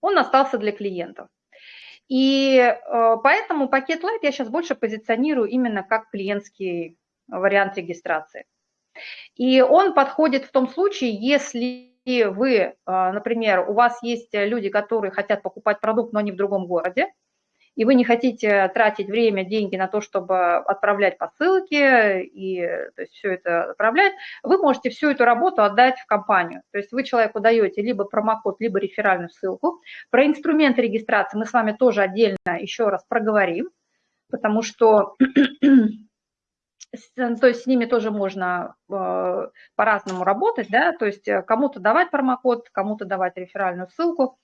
A: Он остался для клиентов. И э, поэтому пакет Light я сейчас больше позиционирую именно как клиентский вариант регистрации. И он подходит в том случае, если вы, э, например, у вас есть люди, которые хотят покупать продукт, но не в другом городе, и вы не хотите тратить время, деньги на то, чтобы отправлять посылки и то есть все это отправлять, вы можете всю эту работу отдать в компанию. То есть вы человеку даете либо промокод, либо реферальную ссылку. Про инструменты регистрации мы с вами тоже отдельно еще раз проговорим, потому что то есть с ними тоже можно э, по-разному работать, да, то есть кому-то давать промокод, кому-то давать реферальную ссылку.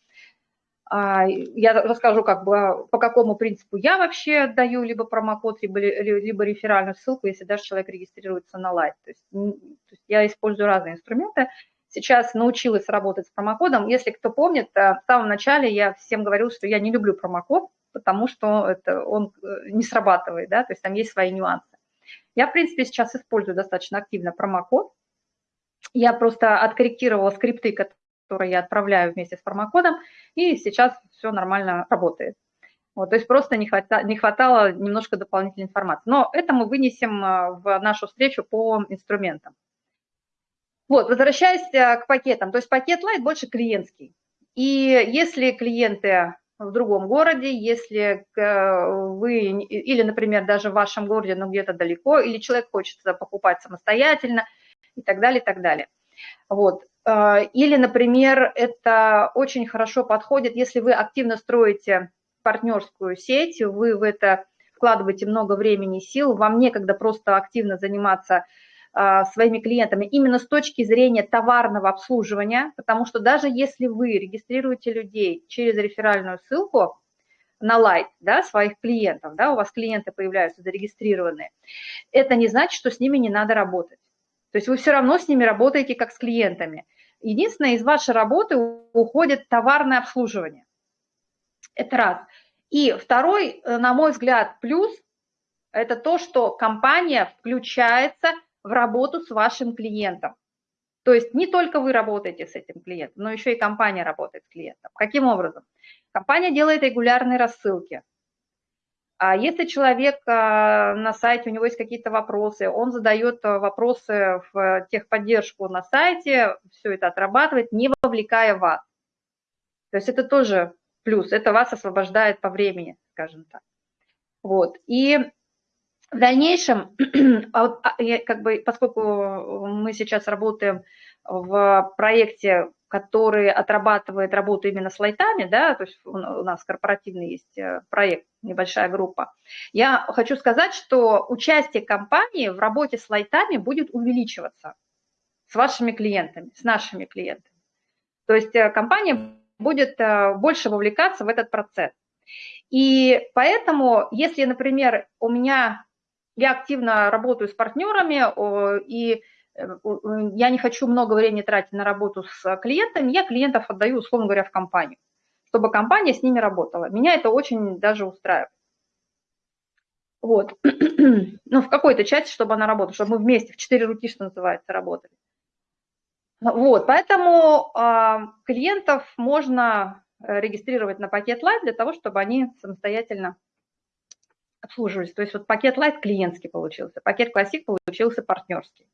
A: А, я расскажу, как бы, по какому принципу я вообще даю либо промокод, либо, либо реферальную ссылку, если даже человек регистрируется на лайт. То есть, то есть я использую разные инструменты. Сейчас научилась работать с промокодом. Если кто помнит, э, в самом начале я всем говорила, что я не люблю промокод, потому что это, он э, не срабатывает, да, то есть там есть свои нюансы. Я, в принципе, сейчас использую достаточно активно промокод. Я просто откорректировала скрипты, которые я отправляю вместе с промокодом, и сейчас все нормально работает. Вот, то есть просто не хватало, не хватало немножко дополнительной информации. Но это мы вынесем а, в нашу встречу по инструментам. Вот, возвращаясь а, к пакетам, то есть пакет Light больше клиентский. И если клиенты в другом городе, если вы, или, например, даже в вашем городе, но где-то далеко, или человек хочет покупать самостоятельно и так далее, и так далее. Вот. А, или, например, это очень хорошо подходит, если вы активно строите партнерскую сеть, вы в это вкладываете много времени и сил, вам некогда просто активно заниматься а, своими клиентами именно с точки зрения товарного обслуживания, потому что даже если вы регистрируете людей через реферальную ссылку на Light, да, своих клиентов, да, у вас клиенты появляются зарегистрированные, это не значит, что с ними не надо работать. То есть вы все равно с ними работаете как с клиентами. Единственное, из вашей работы уходит товарное обслуживание. Это раз. И второй, э, на мой взгляд, плюс – это то, что компания включается в работу с вашим клиентом. То есть не только вы работаете с этим клиентом, но еще и компания работает с клиентом. Каким образом? Компания делает регулярные рассылки. А если человек а, на сайте, у него есть какие-то вопросы, он задает а, вопросы в техподдержку на сайте, все это отрабатывает, не вовлекая вас. То есть это тоже плюс, это вас освобождает по времени, скажем так. Вот. И в дальнейшем, как бы, поскольку мы сейчас работаем в проекте который отрабатывает работу именно с лайтами, да, то есть у нас корпоративный есть э, проект, небольшая группа, я хочу сказать, что участие компании в работе с лайтами будет увеличиваться с вашими клиентами, с нашими клиентами. То есть э, компания будет э, больше вовлекаться в этот процесс. И поэтому, если, например, у меня, я активно работаю с партнерами, и я не хочу много времени тратить на работу с клиентами, я клиентов отдаю, условно говоря, в компанию, чтобы компания с ними работала. Меня это очень даже устраивает. Вот. ну, в какой-то части, чтобы она работала, чтобы мы вместе, в четыре руки, что называется, работали. Вот, поэтому э, клиентов можно регистрировать на пакет Light для того, чтобы они самостоятельно обслуживались. То есть вот пакет Light клиентский получился, пакет Classic получился партнерский.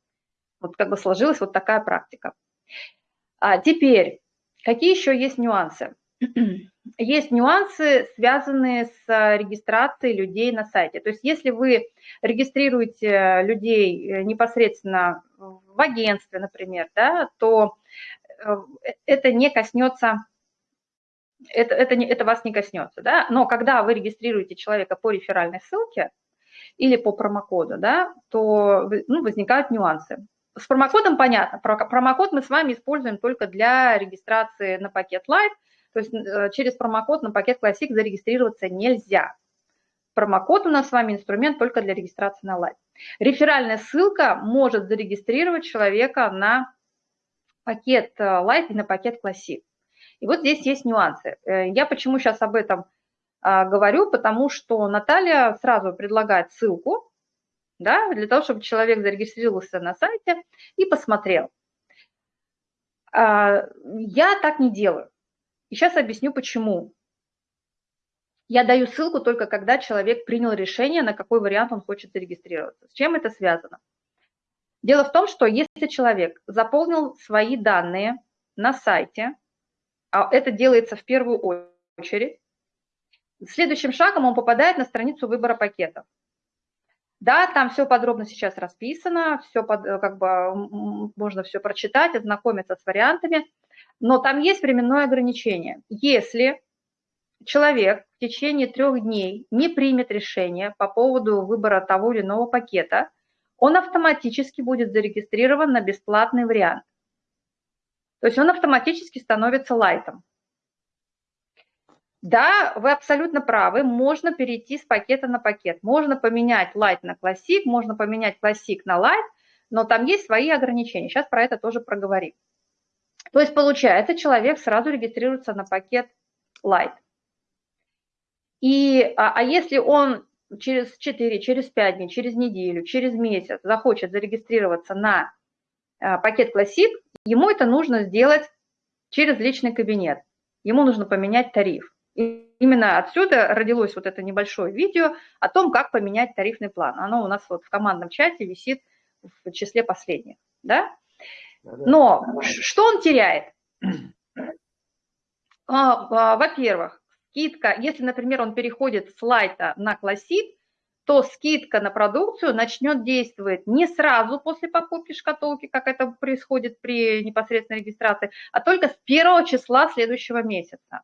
A: Вот как бы сложилась вот такая практика. А теперь, какие еще есть нюансы? Есть нюансы, связанные с регистрацией людей на сайте. То есть если вы регистрируете людей э, непосредственно в агентстве, например, да, то э, это не коснется это, это, не, это вас не коснется, да, но когда вы регистрируете человека по реферальной ссылке или по промокоду, да, то ну, возникают нюансы. С промокодом понятно. Промокод мы с вами используем только для регистрации на пакет Light. То есть э, через промокод на пакет Classic зарегистрироваться нельзя. Промокод у нас с вами инструмент только для регистрации на Light. Реферальная ссылка может зарегистрировать человека на пакет э, Light и на пакет Classic. И вот здесь есть нюансы. Э, я почему сейчас об этом говорю, потому что Наталья сразу предлагает ссылку, да, для того, чтобы человек зарегистрировался на сайте и посмотрел. А, я так не делаю. И сейчас объясню, почему. Я даю ссылку только когда человек принял решение, на какой вариант он хочет зарегистрироваться. С чем это связано? Дело в том, что если человек заполнил свои данные на сайте, а это делается в первую очередь, следующим шагом он попадает на страницу выбора пакетов. Да, там все подробно сейчас расписано, все под, э, как бы можно все прочитать, ознакомиться с вариантами, но там есть временное ограничение. Если человек в течение трех дней не примет решение по поводу выбора того или иного пакета, он автоматически будет зарегистрирован на бесплатный вариант. То есть он автоматически становится лайтом. Да, вы абсолютно правы, можно перейти с пакета на пакет. Можно поменять Light на Classic, можно поменять Classic на Light, но там есть свои ограничения. Сейчас про это тоже проговорим. То есть получается, человек сразу регистрируется на пакет Light. И, а, а если он через 4, через 5 дней, через неделю, через месяц захочет зарегистрироваться на а, пакет Classic, ему это нужно сделать через личный кабинет. Ему нужно поменять тариф. И именно отсюда родилось вот это небольшое видео о том, как поменять тарифный план. Оно у нас вот в командном чате висит в числе последних. Да? Но что он теряет? А, а, во-первых, скидка, если, например, он переходит с лайта на классик, то скидка на продукцию начнет действовать не сразу после покупки шкатулки, как это происходит при непосредственной регистрации, а только с первого числа следующего месяца.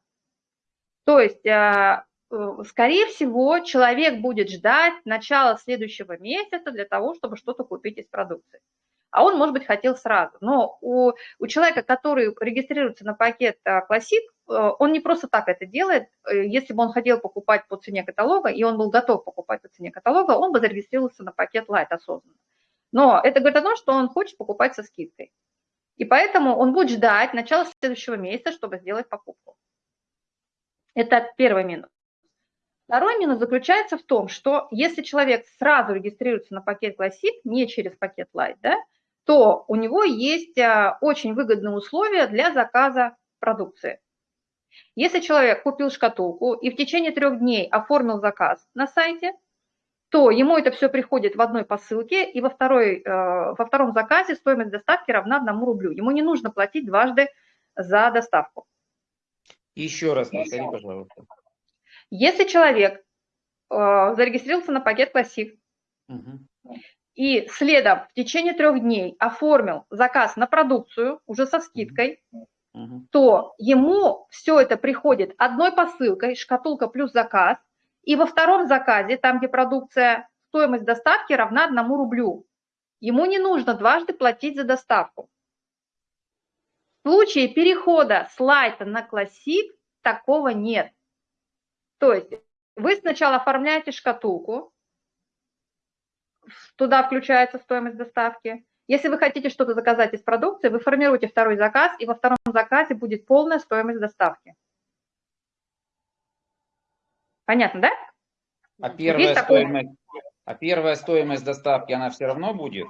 A: То есть, а, э, скорее всего, человек будет ждать начала следующего месяца для того, чтобы что-то купить из продукции. А он, может быть, хотел сразу. Но у, у человека, который регистрируется на пакет Classic, Э, он не просто так это делает. Э, если бы он хотел покупать по цене каталога, и он был готов покупать по цене каталога, он бы зарегистрировался на пакет Light осознанно. Но это говорит о том, что он хочет покупать со скидкой. И поэтому он будет ждать начала следующего месяца, чтобы сделать покупку. Это первый минус. Второй минус заключается в том, что если человек сразу регистрируется на пакет Classic, не через пакет Light, да, то у него есть э, очень выгодные условия для заказа продукции. Если человек купил шкатулку и в течение трех дней оформил заказ на сайте, то ему это все приходит в одной посылке, и во, второй, э, во втором заказе стоимость доставки равна одному рублю. Ему не нужно платить дважды за доставку.
B: Еще раз повтори, пожалуйста.
A: Если человек э, зарегистрировался на пакет Classic угу. и следом в течение трех дней оформил заказ на продукцию уже со скидкой, то ему все это приходит одной посылкой, шкатулка плюс заказ, и во втором заказе, там, где продукция, стоимость доставки равна одному рублю. Ему не нужно дважды платить за доставку. В случае перехода с лайта на классик такого нет. То есть вы сначала оформляете шкатулку, туда включается стоимость доставки, если вы хотите что-то заказать из продукции, вы формируете второй заказ, и во втором заказе будет полная стоимость доставки. Понятно, да?
B: А первая, стоимость, а первая стоимость доставки, она все равно будет?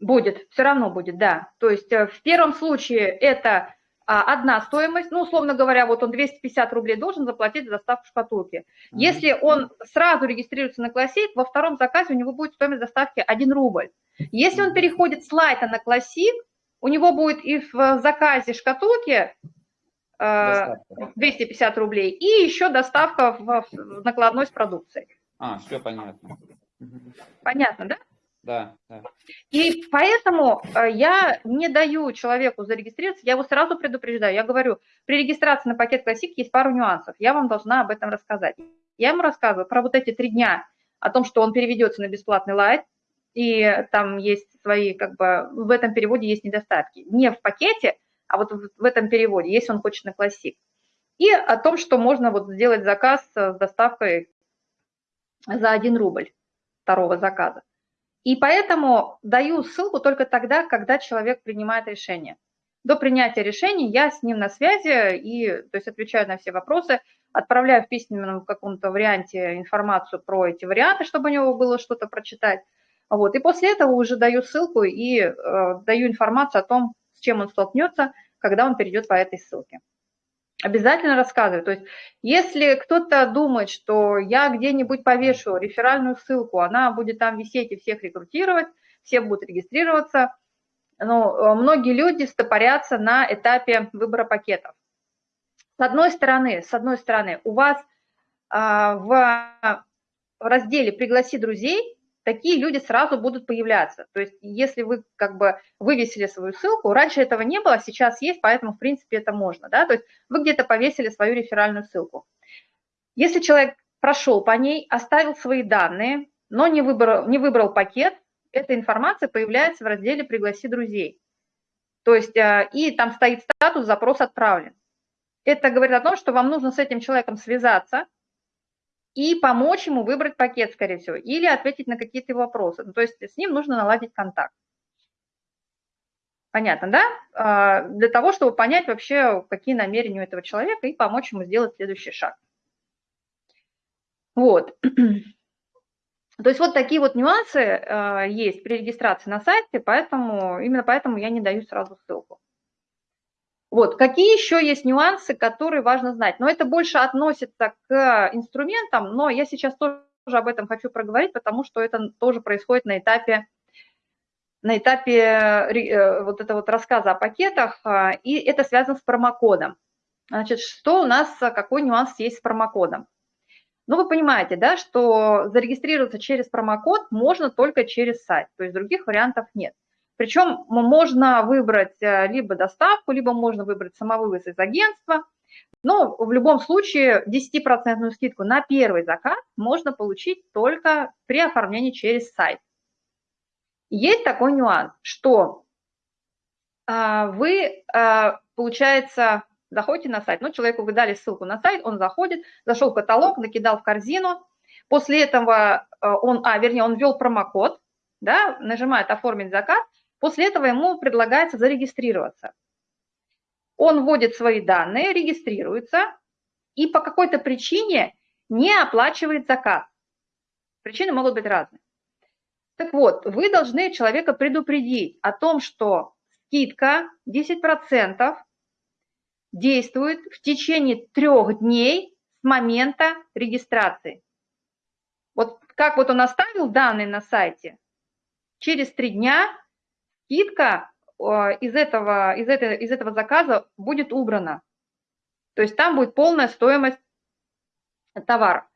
A: Будет, все равно будет, да. То есть э, в первом случае это а, одна стоимость, ну, условно говоря, вот он 250 рублей должен заплатить за доставку шкатулки. Угу. Если он сразу регистрируется на Classic, во втором заказе у него будет стоимость доставки 1 рубль. Если он переходит с лайта на классик, у него будет и в заказе шкатулки э, 250 рублей, и еще доставка в, в накладной с продукцией.
B: А, все понятно.
A: Понятно, да?
B: Да.
A: И поэтому э, я не даю человеку зарегистрироваться, я его сразу предупреждаю. Я говорю, при регистрации на пакет Classic есть пару нюансов, я вам должна об этом рассказать. Я ему рассказываю про вот эти три дня, о том, что он переведется на бесплатный лайт, и там есть свои, как бы, в этом переводе есть недостатки. Не в пакете, а вот в этом переводе, если он хочет на классик. И о том, что можно вот сделать заказ с доставкой за 1 рубль второго заказа. И поэтому даю ссылку только тогда, когда человек принимает решение. До принятия решения я с ним на связи и то есть, отвечаю на все вопросы, отправляю в письменном каком-то варианте информацию про эти варианты, чтобы у него было что-то прочитать. Вот. И после этого уже даю ссылку и э, даю информацию о том, с чем он столкнется, когда он перейдет по этой ссылке. Обязательно рассказываю. То есть если кто-то думает, что я где-нибудь повешу реферальную ссылку, она будет там висеть и всех рекрутировать, все будут регистрироваться, но э, многие люди стопорятся на этапе выбора пакетов. С одной стороны, с одной стороны, у вас а, в разделе «Пригласи друзей» такие люди сразу будут появляться. То есть если вы как бы вывесили свою ссылку, раньше этого не было, сейчас есть, поэтому в принципе это можно. Да? То есть вы где-то повесили свою реферальную ссылку. Если человек прошел по ней, оставил свои данные, но не выбрал, не выбрал пакет, эта информация появляется в разделе «Пригласи друзей». То есть э, и там стоит статус «Запрос отправлен». Это говорит о том, что вам нужно с этим человеком связаться – и помочь ему выбрать пакет, скорее всего, или ответить на какие-то вопросы. Ну, то есть с ним нужно наладить контакт. Понятно, да? А, для того, чтобы понять вообще, какие намерения у этого человека и помочь ему сделать следующий шаг. Вот. То есть вот такие вот нюансы а, есть при регистрации на сайте, поэтому именно поэтому я не даю сразу ссылку. Вот, какие еще есть нюансы, которые важно знать? Но это больше относится к инструментам, но я сейчас тоже об этом хочу проговорить, потому что это тоже происходит на этапе, на этапе э, вот этого вот рассказа о пакетах, а, и это связано с промокодом. Значит, что у нас, какой нюанс есть с промокодом? Ну, вы понимаете, да, что зарегистрироваться через промокод можно только через сайт, то есть других вариантов нет. Причем можно выбрать э, либо доставку, либо можно выбрать самовывоз из агентства, но в любом случае 10% скидку на первый заказ можно получить только при оформлении через сайт. Есть такой нюанс, что а, вы, а, получается, заходите на сайт, ну, человеку вы дали ссылку на сайт, он заходит, зашел в каталог, накидал в корзину, после этого а, он, а, вернее, он ввел промокод, да, нажимает «Оформить заказ», после этого ему предлагается зарегистрироваться. Он вводит свои данные, регистрируется и по какой-то причине не оплачивает заказ. Причины могут быть разные. Так вот, вы должны человека предупредить о том, что скидка 10% действует в течение трех дней с момента регистрации. Вот как вот он оставил данные на сайте, через три дня скидка э, из этого, из, этого, из этого заказа будет убрана. То есть там будет полная стоимость товара.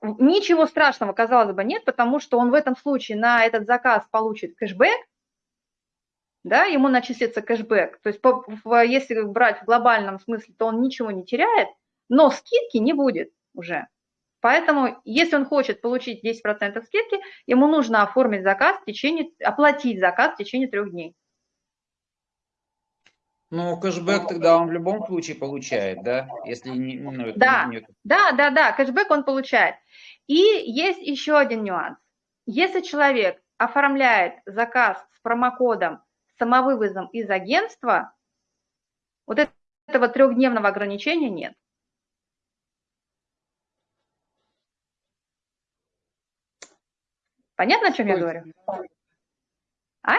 A: Ничего страшного, казалось бы, нет, потому что он в этом случае на этот заказ получит кэшбэк, да, ему начислится кэшбэк. То есть по, в, если брать в глобальном смысле, то он ничего не теряет, но скидки не будет уже. Поэтому, если он хочет получить 10% скидки, ему нужно оформить заказ в течение, оплатить заказ в течение трех дней.
B: Ну, кэшбэк тогда он в любом случае получает, да? Если не, ну, это
A: да,
B: нет.
A: да, да, да, кэшбэк он получает. И есть еще один нюанс. Если человек оформляет заказ с промокодом самовывозом из агентства, вот этого трехдневного ограничения нет. Понятно, о чем я говорю? А?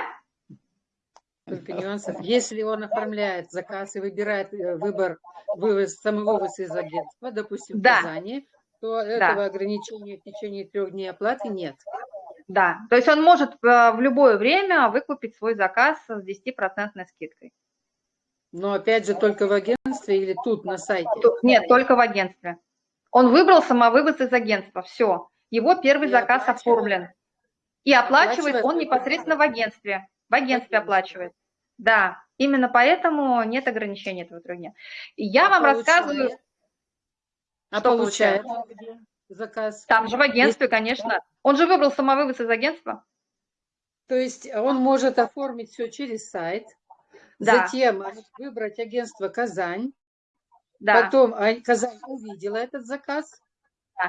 C: Только нюансов. Если он оформляет заказ и выбирает э, выбор вывоз, самовывоз из агентства, допустим,
A: да.
C: в Казани, то этого ограничения в течение трех дней оплаты нет.
A: Да, то есть он может э, в любое время выкупить свой заказ с 10% скидкой.
C: Но опять же только в агентстве или тут на сайте?
A: Нет, только в агентстве. Он выбрал самовывоз из агентства, все. Его первый и заказ оформлен. И оплачивает, оплачивает он непосредственно в агентстве. В агентстве оплачивает. Да, именно поэтому нет ограничений этого дня. Я а вам получает? рассказываю...
C: А получает? получает? заказ?
A: Там же в агентстве, Есть... конечно. Он же выбрал самовывоз из агентства.
C: То есть он может оформить все через сайт, да. затем выбрать агентство Казань, да. потом Казань увидела этот заказ.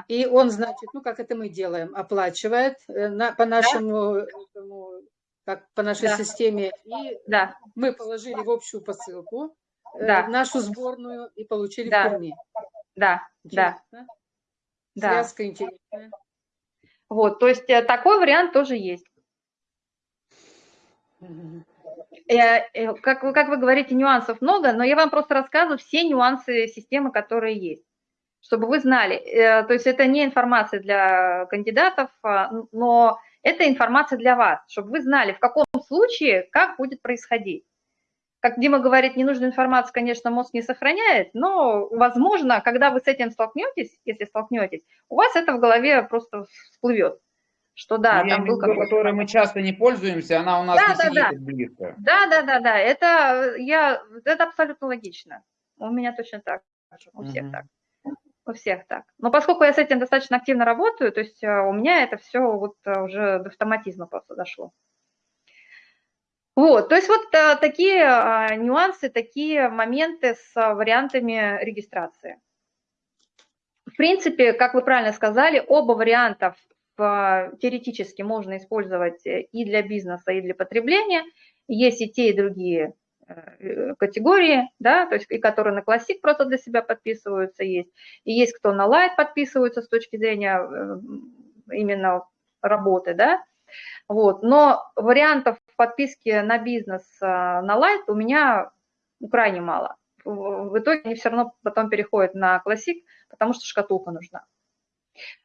C: И он, значит, ну как это мы делаем, оплачивает э, на, по нашему, да. этому, как по нашей да. системе, и да. мы положили в общую посылку э, да. нашу сборную и получили
A: да.
C: в Перми.
A: Да, Интересно? да.
C: Да. Связка интересная.
A: Вот, то есть э, такой вариант тоже есть. Как, как вы говорите, нюансов много, но я вам просто рассказываю все нюансы системы, которые есть, чтобы вы знали. Э, то есть это не информация для кандидатов, а, но это информация для вас, чтобы вы знали, в каком случае, как будет происходить. Как Дима говорит, ненужную информацию, конечно, мозг не сохраняет, но, возможно, когда вы с этим столкнетесь, если столкнетесь, у вас это в голове просто всплывет. Что да,
B: ну, там был какой-то... которой мы часто не пользуемся, она у нас да, не да, сидит
A: да. близко. Да, да, да, да, это, я, это абсолютно логично. У меня точно так, у всех угу. так. У всех так. Но поскольку я с этим достаточно активно работаю, то есть э, у меня это все вот э, уже до автоматизма просто дошло. Вот, то есть вот а, такие нюансы, такие моменты с вариантами регистрации. В принципе, как вы правильно сказали, оба варианта теоретически можно использовать э, и для бизнеса, и для потребления. Есть и те, и другие э, категории, да, то есть и которые на Classic просто для себя подписываются есть, и есть кто на Light подписываются с точки зрения э, именно работы, да, вот. Но вариантов подписки на бизнес а, на Light у меня крайне мало. В итоге они все равно потом переходят на Classic, потому что шкатулка нужна.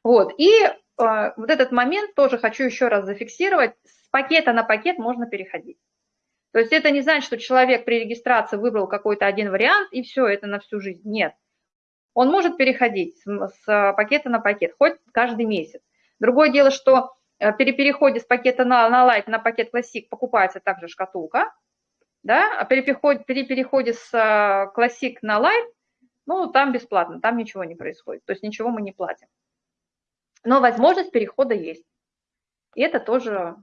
A: Вот. И э, вот этот момент тоже хочу еще раз зафиксировать. С пакета на пакет можно переходить. То есть это не значит, что человек при регистрации выбрал какой-то один вариант, и все, это на всю жизнь. Нет. Он может переходить с, с пакета на пакет, хоть каждый месяц. Другое дело, что э, при переходе с пакета на, на Light на пакет Classic покупается также шкатулка, да, а при переходе, при переходе с э, Classic на Light, ну, там бесплатно, там ничего не происходит, то есть ничего мы не платим. Но возможность перехода есть. И это тоже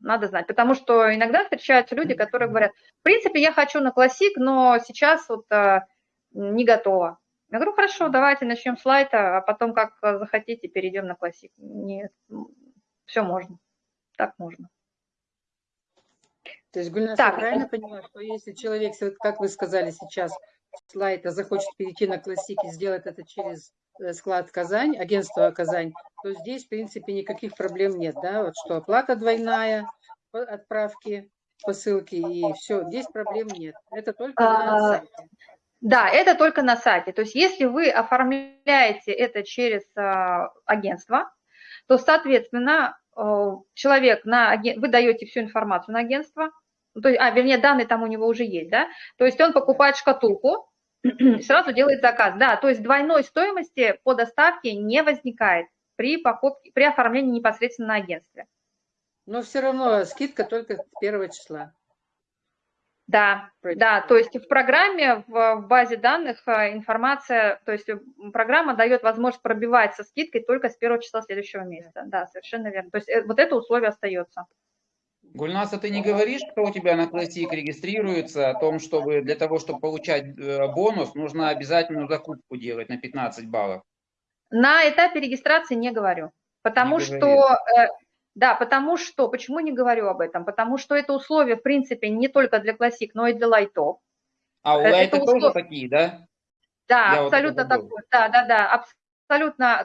A: надо знать, потому что иногда встречаются люди, которые говорят, в принципе, я хочу на классик, но сейчас вот а, не готова. Я говорю, хорошо, давайте начнем с лайта, а потом, как захотите, перейдем на классик. Нет, все можно, так можно.
C: То есть, Гульнас, так, я правильно понимаю, что если человек, как вы сказали сейчас, с лайта захочет перейти на классик и сделать это через Э, склад Казань, агентство Казань, то здесь, в принципе, никаких проблем нет, да, вот что оплата двойная отправки посылки и все, здесь проблем нет. Это только на а, сайте.
A: Да, это только на сайте. То есть если вы оформляете это через а, агентство, то, соответственно, человек на вы даете всю информацию на агентство, то есть, а, вернее, данные там у него уже есть, да, то есть он покупает шкатулку, сразу делает заказ. Да, то есть двойной стоимости по доставке не возникает при покупке, при оформлении непосредственно на агентстве.
C: Но все равно скидка только с первого числа.
A: Да, да, то есть в программе, в, базе данных э, информация, то есть программа дает возможность пробивать со скидкой только с первого числа следующего месяца. Да, совершенно верно. То есть э, вот это условие остается.
B: Гульнаса, ты не говоришь, кто у тебя на Classic регистрируется, о том, чтобы для того, чтобы получать э, бонус, нужно обязательную закупку делать на 15 баллов?
A: На этапе регистрации не говорю. Потому не что, э, да, потому что, почему не говорю об этом? Потому что это условие, в принципе, не только для Classic, но и для лайтов.
B: А у лайтов услов... тоже такие, да?
A: Да, Я абсолютно вот такое. Да, да, да, абсолютно,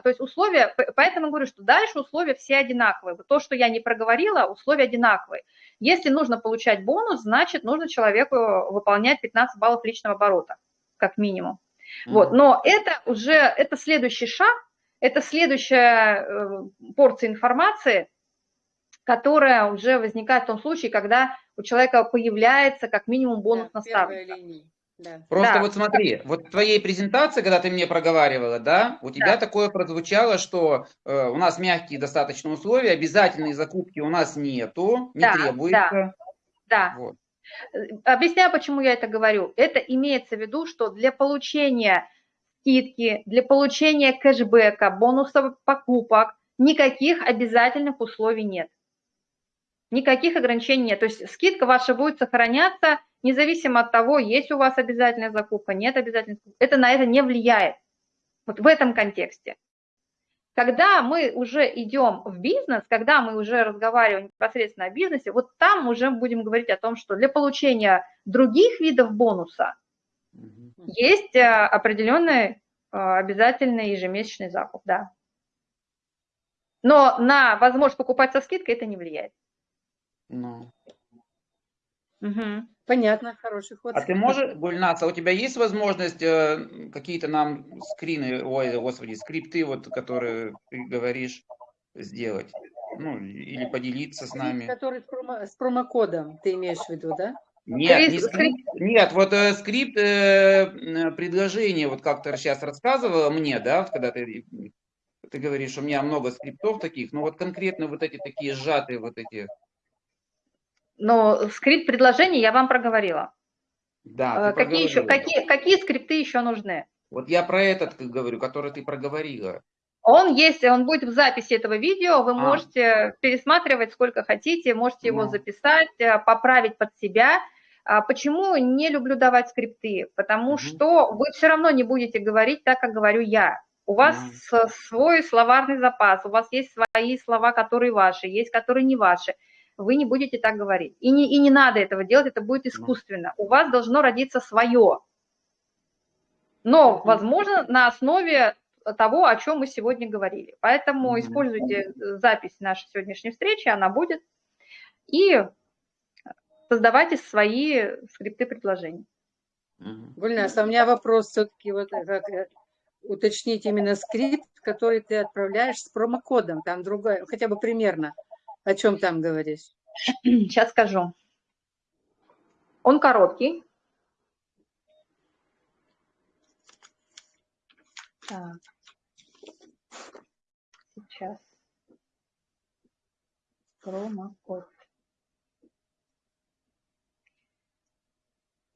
A: то есть условия, поэтому говорю, что дальше условия все одинаковые. То, что я не проговорила, условия одинаковые. Если нужно получать бонус, значит, нужно человеку выполнять 15 баллов личного оборота, как минимум. Mm-hmm. Вот, но это уже, это следующий шаг, это следующая э, порция информации, которая уже возникает в том случае, когда у человека появляется как минимум бонус да, наставника.
B: Да. Просто да. вот смотри, вот в твоей презентации, когда ты мне проговаривала, да, у тебя да. такое прозвучало, что э, у нас мягкие достаточно условия, обязательные закупки у нас нету, не да, требуется.
A: Да, да. Вот. Э, объясняю, почему я это говорю. Это имеется в виду, что для получения скидки, для получения кэшбэка, бонусов покупок, никаких обязательных условий нет. Никаких ограничений нет. То есть скидка ваша будет сохраняться независимо от того, есть у вас обязательная закупка, нет обязательной закупки, это на это не влияет. Вот в этом контексте. Когда мы уже идем в бизнес, когда мы уже разговариваем непосредственно о бизнесе, вот там уже будем говорить о том, что для получения других видов бонуса есть э, определенный э, обязательный ежемесячный закуп, да. Но на возможность покупать со скидкой это не влияет.
B: No.
C: Угу. Понятно, хороший ход.
B: А ты можешь, Гульнаса, у тебя есть возможность э, какие-то нам скрины, ой, господи, скрипты, вот, которые ты говоришь, сделать? Ну, или поделиться с нами.
C: Который с, промо, с промокодом, ты имеешь в виду, да?
B: Нет, не скрипт, нет, вот э, скрипт э, предложения, вот как ты сейчас рассказывала мне, да, вот когда ты, ты говоришь, у меня много скриптов таких, но вот конкретно вот эти такие сжатые вот эти
A: но скрипт предложений я вам проговорила.
B: Да,
A: э, какие, еще, какие, какие скрипты еще нужны?
B: Вот я про этот говорю, который ты проговорила.
A: Он есть, он будет в записи этого видео, вы а. можете пересматривать сколько хотите, можете его ну. записать, э, поправить под себя. А почему не люблю давать скрипты? Потому угу. что вы все равно не будете говорить так, как говорю я. У вас угу. свой словарный запас, у вас есть свои слова, которые ваши, есть которые не ваши вы не будете так говорить. И не, и не надо этого делать, это будет искусственно. У вас должно родиться свое. Но, возможно, на основе того, о чем мы сегодня говорили. Поэтому используйте запись нашей сегодняшней встречи, она будет, и создавайте свои скрипты предложений.
C: Гульнас, а у меня вопрос все-таки, вот как э, уточнить именно скрипт, который ты отправляешь с промокодом, там другой, хотя бы примерно. О чем там говоришь?
A: Сейчас скажу. Он короткий. Так. Сейчас. Промокод.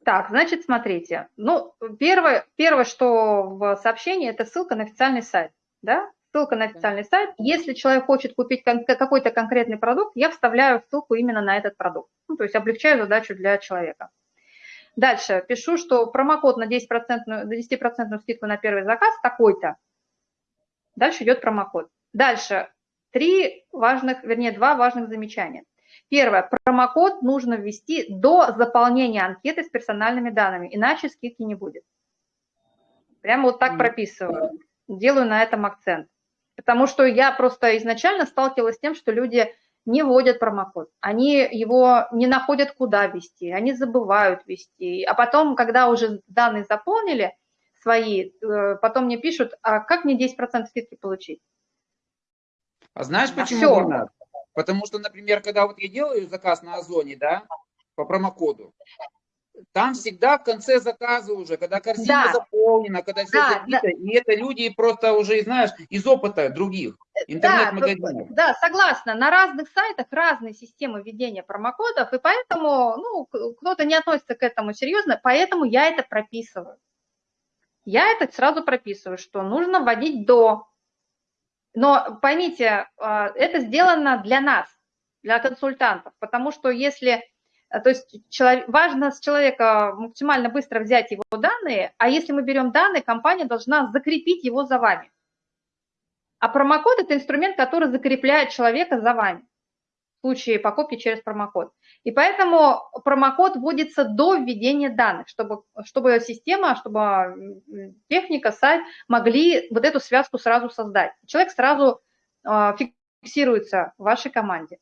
A: Так, значит, смотрите. Ну, первое, первое, что в сообщении, это ссылка на официальный сайт. Да? Ссылка на официальный сайт. Если человек хочет купить какой-то конкретный продукт, я вставляю ссылку именно на этот продукт. Ну, то есть облегчаю задачу для человека. Дальше пишу, что промокод на 10%, 10 скидку на первый заказ такой-то. Дальше идет промокод. Дальше три важных, вернее, два важных замечания. Первое. Промокод нужно ввести до заполнения анкеты с персональными данными, иначе скидки не будет. Прямо вот так прописываю. Делаю на этом акцент. Потому что я просто изначально сталкивалась с тем, что люди не вводят промокод. Они его не находят, куда ввести, они забывают ввести. А потом, когда уже данные заполнили свои, э, потом мне пишут, а как мне 10% скидки получить?
B: А знаешь,
A: А
B: почему
A: всё.
B: не надо? Потому что, например, когда вот я делаю заказ на Озоне, да, по промокоду, там всегда в конце заказа уже, когда корзина
A: Да.
B: заполнена, когда все
A: Да,
B: забито, и это люди просто уже, знаешь, из опыта других интернет-магазинов.
A: Да, согласна. На разных сайтах разные системы введения промокодов, и поэтому ну, кто-то не относится к этому серьезно, поэтому я это прописываю. Я это сразу прописываю, что нужно вводить до. Но поймите, а, это сделано для нас, для консультантов, потому что если, то есть чело- важно с человека максимально быстро взять его данные, а если мы берем данные, компания должна закрепить его за вами. А промокод – это инструмент, который закрепляет человека за вами в случае покупки через промокод. И поэтому промокод вводится до введения данных, чтобы, чтобы система, чтобы техника, сайт могли вот эту связку сразу создать. Человек сразу а, фиксируется в вашей команде.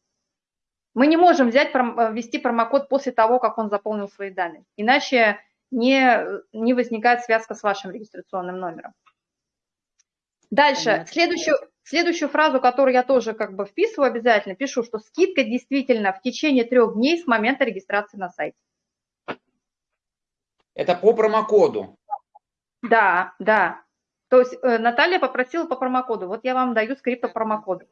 A: Мы не можем взять, э, ввести промокод после того, как он заполнил свои данные. Иначе не, не возникает связка с вашим регистрационным номером. Дальше,
C: Понятно.
A: следующую, следующую фразу, которую я тоже как бы вписываю обязательно, пишу, что скидка действительно в течение трех дней с момента регистрации на сайте.
B: Это по промокоду.
A: Да, да. То есть э, Наталья попросила по промокоду. Вот я вам даю скрипт по промокоду.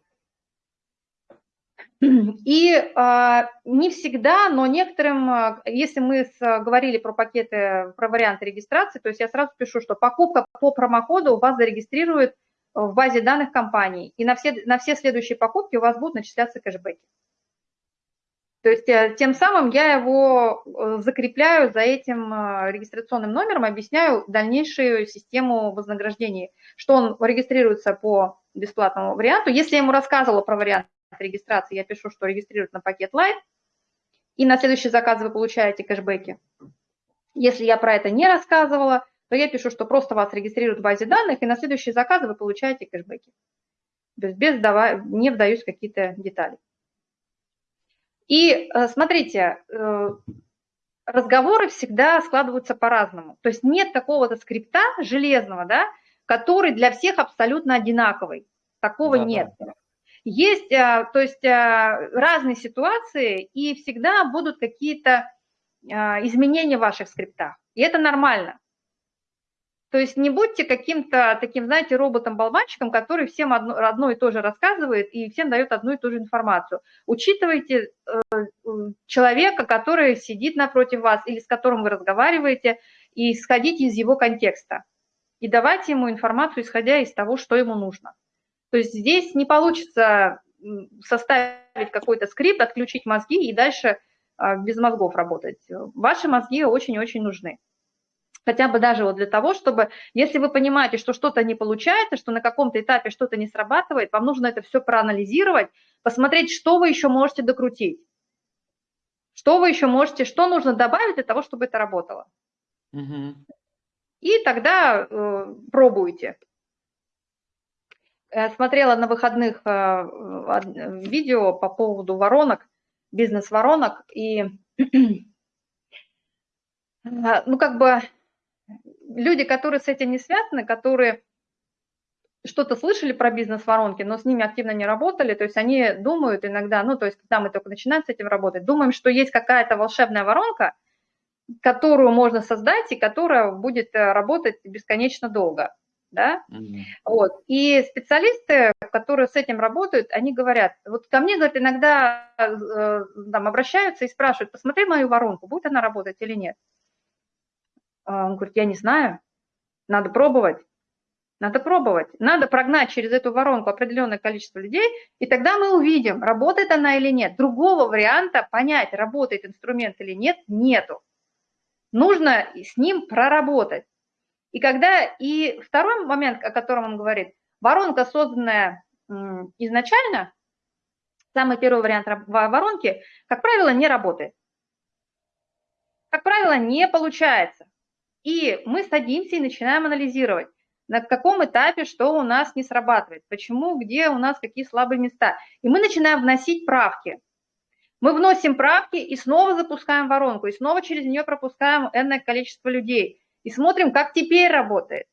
A: И а, не всегда, но некоторым, а, если мы с- говорили про пакеты, про варианты регистрации, то есть я сразу пишу, что покупка по промокоду вас зарегистрирует в базе данных компаний, и на все, на все следующие покупки у вас будут начисляться кэшбэки. То есть э, тем самым я его э, закрепляю за этим э, регистрационным номером, объясняю дальнейшую систему вознаграждений, что он регистрируется по бесплатному варианту. Если я ему рассказывала про вариант регистрации, я пишу, что регистрируют на пакет Light, и на следующий заказ вы получаете кэшбэки. Если я про это не рассказывала, то я пишу, что просто вас регистрируют в базе данных, и на следующий заказ вы получаете кэшбэки. Без, без вдава- не вдаюсь в какие-то детали. И э, смотрите, э, разговоры всегда складываются по-разному. То есть нет какого-то скрипта железного, да, который для всех абсолютно одинаковый. Такого
B: Да-да.
A: нет. Есть, э, то есть э, разные ситуации, и всегда будут какие-то э, изменения в ваших скриптах. И это нормально. То есть не будьте каким-то таким, знаете, роботом-болванчиком, который всем одно, одно и то же рассказывает и всем дает одну и ту же информацию. Учитывайте э, э, человека, который сидит напротив вас или с которым вы разговариваете, и исходите из его контекста. И давайте ему информацию, исходя из того, что ему нужно. То есть здесь не получится составить какой-то скрипт, отключить мозги и дальше а, без мозгов работать. Ваши мозги очень-очень нужны. Хотя бы даже вот для того, чтобы, если вы понимаете, что что-то не получается, что на каком-то этапе что-то не срабатывает, вам нужно это все проанализировать, посмотреть, что вы еще можете докрутить. Что вы еще можете, что нужно добавить для того, чтобы это работало.
B: Мгм.
A: И тогда э, пробуйте. Э, Смотрела на выходных э, видео по поводу воронок, бизнес-воронок, и э, ну как бы люди, которые с этим не связаны, которые что-то слышали про бизнес-воронки, но с ними активно не работали, то есть они думают иногда, ну то есть когда мы только начинаем с этим работать, думаем, что есть какая-то волшебная воронка, которую можно создать и которая будет э, работать бесконечно долго. Да,
B: Мгм.
A: вот. И специалисты, которые с этим работают, они говорят, вот ко мне, говорят, иногда э, там обращаются и спрашивают, посмотри мою воронку, будет она работать или нет. А Он говорит, я не знаю, надо пробовать. Надо пробовать. Надо прогнать через эту воронку определенное количество людей, и тогда мы увидим, работает она или нет. Другого варианта понять, работает инструмент или нет, нету. Нужно с ним проработать. И когда и второй момент, о котором он говорит, воронка, созданная изначально, самый первый вариант воронки, как правило, не работает. Как правило, не получается. И мы садимся и начинаем анализировать, на каком этапе что у нас не срабатывает, почему, где у нас какие слабые места. И мы начинаем вносить правки. Мы вносим правки и снова запускаем воронку, и снова через нее пропускаем энное количество людей. И смотрим, как теперь работает.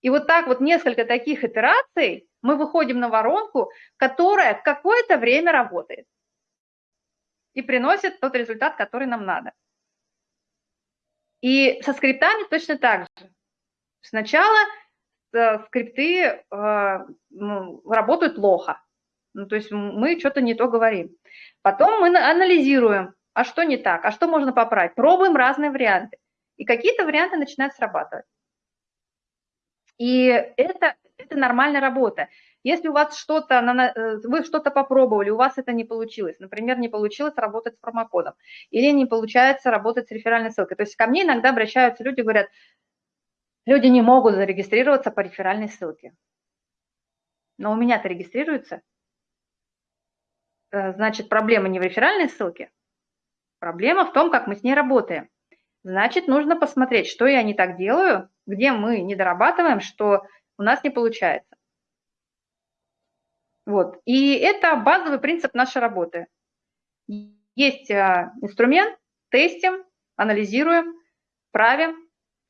A: И вот так вот несколько таких итераций мы выходим на воронку, которая какое-то время работает и приносит тот результат, который нам надо. И со скриптами точно так же. Сначала э, скрипты э, ну, работают плохо. Ну, то есть мы что-то не то говорим. Потом мы на- анализируем, а что не так, а что можно поправить. Пробуем разные варианты. И какие-то варианты начинают срабатывать. И это, это нормальная работа. Если у вас что-то, э, вы что-то попробовали, у вас это не получилось, например, не получилось работать с промокодом, или не получается работать с реферальной ссылкой. То есть ко мне иногда обращаются люди, говорят, люди не могут зарегистрироваться по реферальной ссылке. Но у меня-то регистрируется. Э, Значит, проблема не в реферальной ссылке, проблема в том, как мы с ней работаем. Значит, нужно посмотреть, что я не так делаю, где мы не дорабатываем, что у нас не получается. Вот. И это базовый принцип нашей работы. Есть а, инструмент, тестим, анализируем, правим,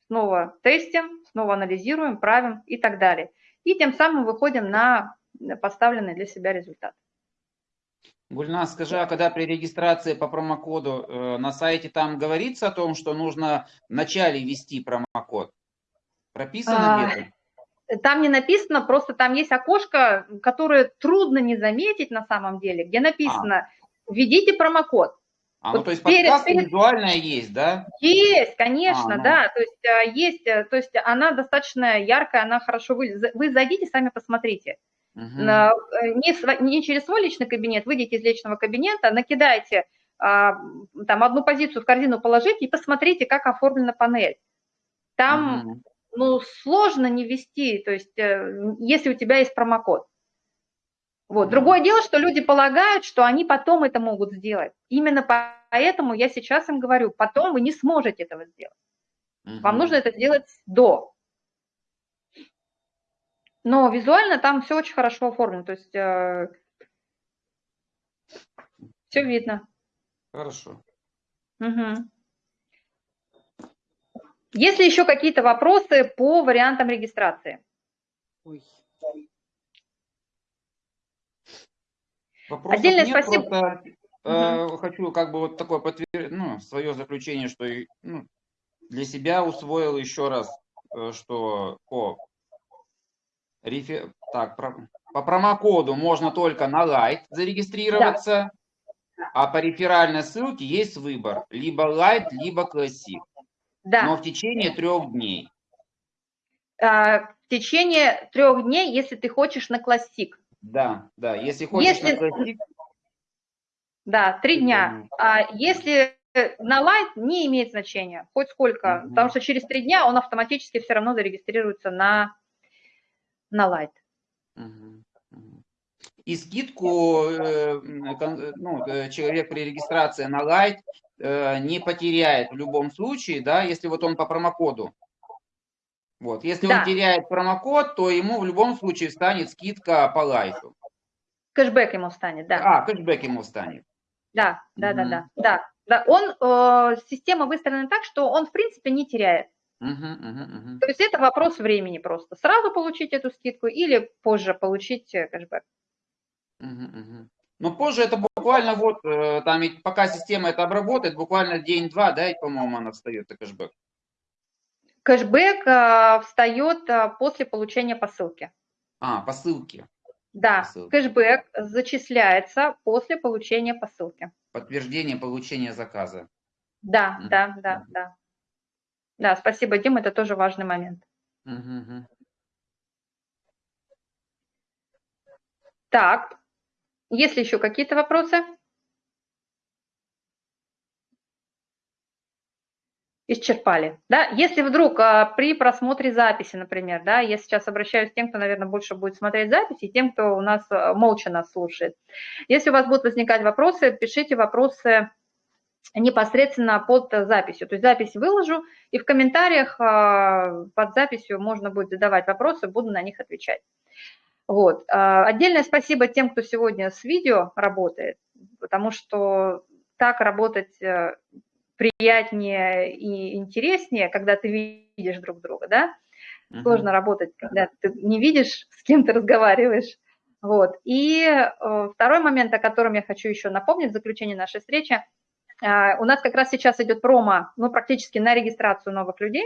A: снова тестим, снова анализируем, правим и так далее. И тем самым выходим на поставленный для себя результат.
B: Гульнас, скажи, а когда при регистрации по промокоду э, на сайте там говорится о том, что нужно вначале ввести промокод? Прописано
A: А,
B: где-то?
A: Там не написано, просто там есть окошко, которое трудно не заметить на самом деле, где написано «Введите промокод».
B: А, ну
A: вот
B: то есть
A: перед-
B: подсказка
A: перед-
B: визуальная есть, да?
A: Есть, конечно,
B: А, ну.
A: да, то есть а, есть, э, то есть она достаточно яркая, она хорошо выглядит. Вы зайдите, сами посмотрите. Э, Не, не через свой личный кабинет, выйдите из личного кабинета, накидайте а, там одну позицию в корзину положите и посмотрите, как оформлена панель. Там
B: Мгм.
A: ну, сложно не ввести, то есть э, если у тебя есть промокод. Вот. Другое дело, что люди полагают, что они потом это могут сделать. Именно поэтому я сейчас им говорю, потом вы не сможете этого сделать. Вам
B: Мгм.
A: нужно это сделать до. Но визуально там все очень хорошо оформлено, то есть все видно.
B: Хорошо.
A: Мгм. Есть ли еще какие-то вопросы по вариантам регистрации?
C: Ой.
B: Вопросов
A: Отдельное
B: нет,
A: спасибо.
B: просто, э, хочу как бы вот такое подтвердить, ну, свое заключение, что ну, для себя усвоил еще раз, э, что по, рефе- так, про- по промокоду можно только на лайт зарегистрироваться, а по реферальной ссылке есть выбор, либо лайт, либо классик,
A: Да.
B: но в течение трех дней.
A: а, в течение трех дней, если ты хочешь на классик.
B: Да, да, если хочешь
A: Если-
B: на классик,
A: Да, три дня. А если на лайт, не имеет значения, хоть сколько,
B: Мгм.
A: потому что через три дня он автоматически все равно зарегистрируется на, на лайт.
B: Мгм. И скидку э, э, ну, э, человек при регистрации на лайт не потеряет в любом случае, да, если вот он по промокоду. Вот, если
A: Да.
B: он теряет промокод, то ему в любом случае станет скидка по лайту.
A: Кэшбэк ему станет, да.
B: А, кэшбэк ему станет.
A: Да, да, да,
B: Мгм.
A: да, да. Да, он, э, система выстроена так, что он, в принципе, не теряет.
B: Мгм, мгм, мгм.
A: То есть это вопрос времени просто. Сразу получить эту скидку или позже получить э, кэшбэк.
B: Мгм, мгм. Но позже это буквально вот, э, там ведь пока система это обработает, буквально день-два, да, и, по-моему, она встает, это кэшбэк.
A: Кэшбэк а, встает после получения посылки.
B: А, по ссылке.
A: Да,
B: Посылки.
A: кэшбэк зачисляется после получения посылки.
B: Подтверждение получения заказа.
A: Да,
B: Мгм.
A: да, да, да. Да, спасибо, Дим, это тоже важный момент.
B: Мгм.
A: Так, есть ли еще какие-то вопросы? Исчерпали, да? Если вдруг а, при просмотре записи, например, да, я сейчас обращаюсь к тем, кто, наверное, больше будет смотреть записи, и тем, кто у нас а, молча нас слушает. Если у вас будут возникать вопросы, пишите вопросы непосредственно под записью. То есть запись выложу, и в комментариях а, под записью можно будет задавать вопросы, буду на них отвечать. Вот. А, Отдельное спасибо тем, кто сегодня с видео работает, потому что так работать э, приятнее и интереснее, когда ты видишь друг друга, да?
B: Мгм.
A: Сложно работать, когда ты не видишь, с кем ты разговариваешь. Вот. И э, второй момент, о котором я хочу еще напомнить в заключении нашей встречи, у нас как раз сейчас идет промо, ну, практически на регистрацию новых людей.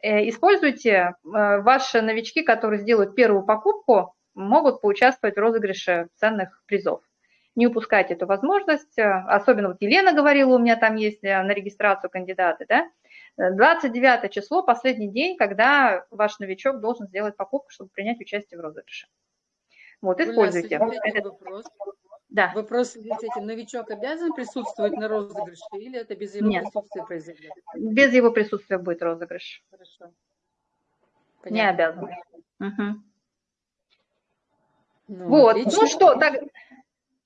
A: Э, Используйте, э, ваши новички, которые сделают первую покупку, могут поучаствовать в розыгрыше ценных призов. Не упускайте эту возможность, э, особенно вот Елена говорила, у меня там есть на регистрацию кандидаты, да, Э, 29 число, последний день, когда ваш новичок должен сделать покупку, чтобы принять участие в розыгрыше. Вот, используйте.
C: есть один
A: Это-
C: вопрос.
A: Да.
C: Вопрос, видите, новичок обязан присутствовать на розыгрыше или это без его
A: Нет.
C: присутствия произойдет?
A: Без его присутствия будет розыгрыш.
C: Хорошо.
A: Не
C: Понятно.
A: обязан. Мгм.
C: Ну,
A: Вот,
C: отлично.
A: ну что, так,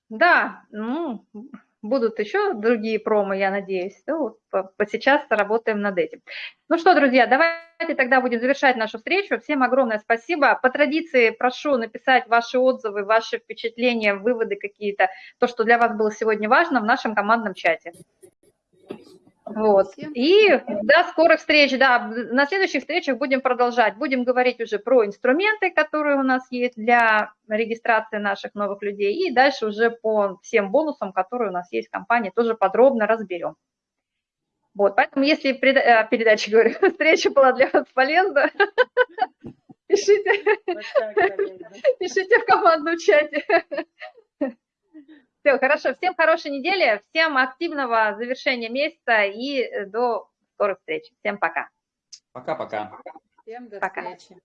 A: да, ну, будут еще другие промо, я надеюсь. Ну, вот сейчас работаем над этим. Ну что, друзья, давайте тогда будем завершать нашу встречу. Всем огромное спасибо. По традиции прошу написать ваши отзывы, ваши впечатления, выводы какие-то, то, что для вас было сегодня важно в нашем командном чате. Вот. И до скорых встреч. Да, на следующих встречах будем продолжать. Будем говорить уже про инструменты, которые у нас есть для регистрации наших новых людей. И дальше уже по всем бонусам, которые у нас есть в компании, тоже подробно разберем. Вот, поэтому если преда- э, передача, говорю, встреча была для вас полезна, пишите, пишите в командном чате. Все, хорошо. Всем хорошей недели, всем активного завершения месяца и э, до скорых встреч. Всем пока.
B: Пока-пока.
C: Всем до
A: Пока.
C: встречи.